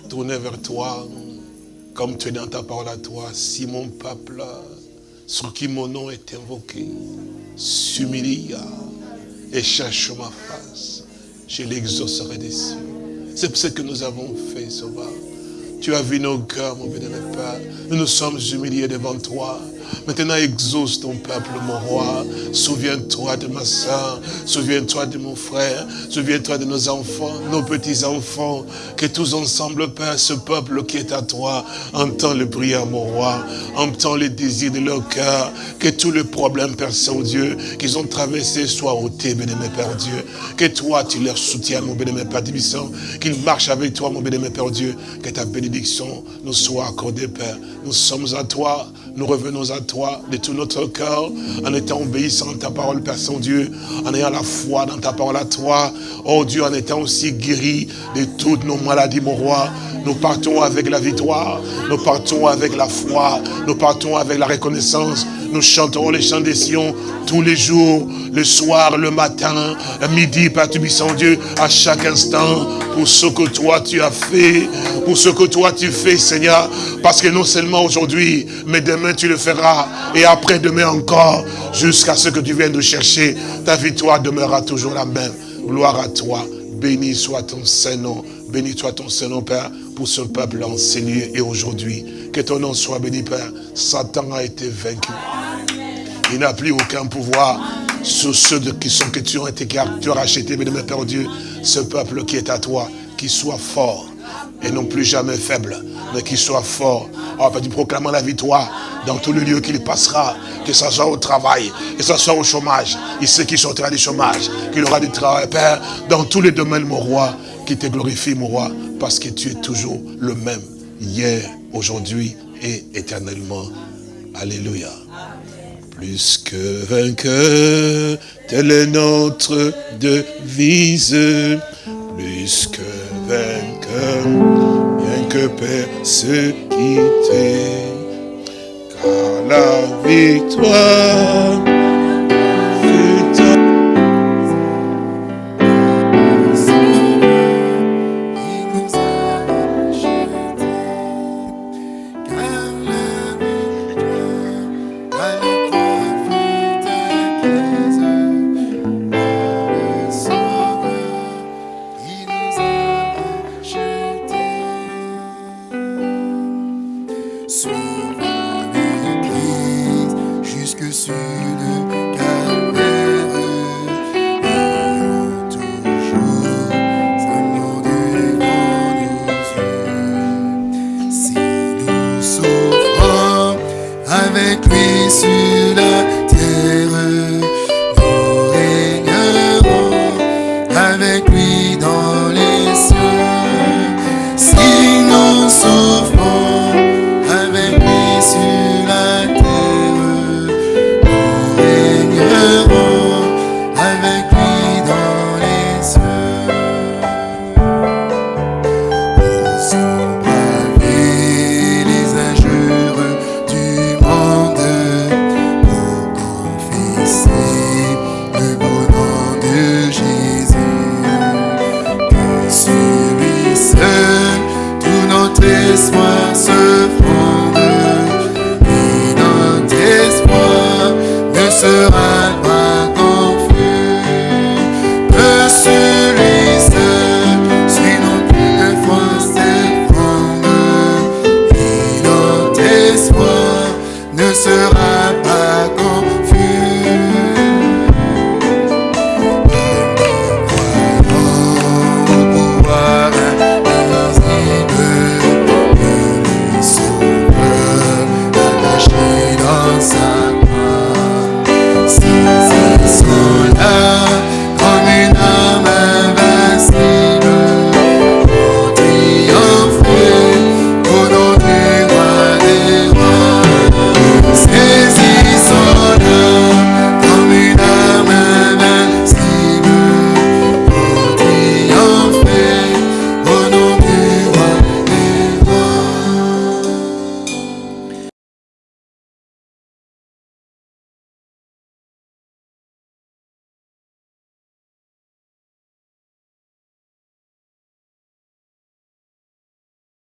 tournés vers toi, comme tu es dans ta parole à toi, si mon peuple, sur qui mon nom est invoqué, s'humilie et cherche ma face, je l'exaucerai des cieux. C'est ce que nous avons fait, Sauveur. Tu as vu nos cœurs, mon béni Père. Nous nous sommes humiliés devant toi. Maintenant, exauce ton peuple, mon roi. Souviens-toi de ma soeur. Souviens-toi de mon frère. Souviens-toi de nos enfants, nos petits-enfants. Que tous ensemble, Père, ce peuple qui est à toi, entend le prière, mon roi. Entend les désirs de leur cœur. Que tous les problèmes, Père Saint-Dieu, qu'ils ont traversés soient ôtés, bénémoine Père Dieu. Que toi, tu leur soutiens, mon bénémoine Père Tibissant. Qu'ils marchent avec toi, mon bénémoine Père Dieu. Que ta bénédiction nous soit accordée, Père. Nous sommes à toi nous revenons à toi de tout notre cœur, en étant obéissant à ta parole, Père Saint-Dieu, en ayant la foi dans ta parole à toi. Oh Dieu, en étant aussi guéri de toutes nos maladies, mon roi. Nous partons avec la victoire, nous partons avec la foi, nous partons avec la reconnaissance. Nous chanterons les chants des Sion tous les jours, le soir, le matin, à midi, Père Tubissant Dieu, à chaque instant, pour ce que toi tu as fait, pour ce que toi tu fais, Seigneur. Parce que non seulement aujourd'hui, mais demain tu le feras, et après-demain encore, jusqu'à ce que tu viennes de chercher, ta victoire demeurera toujours la même. Gloire à toi, béni soit ton Saint-Nom, béni soit ton Saint-Nom, Père, pour ce peuple enseigné et aujourd'hui. Que ton nom soit béni, Père. Satan a été vaincu. Il n'a plus aucun pouvoir sur ceux qui sont que tu as été tu as racheté, Père Dieu, ce peuple qui est à toi, qui soit fort et non plus jamais faible, mais qui soit fort. Oh, Père, tu proclames la victoire dans tous les lieux qu'il passera, que ce soit au travail, que ce soit au chômage. Il sait qu'il sortira du chômage, qu'il aura du travail, Père, dans tous les domaines, mon roi, qui te glorifie, mon roi, parce que tu es toujours le même, hier, aujourd'hui et éternellement. Alléluia. Plus que vainqueur, telle est notre devise. Plus que vainqueur, bien que persécuté. Car la victoire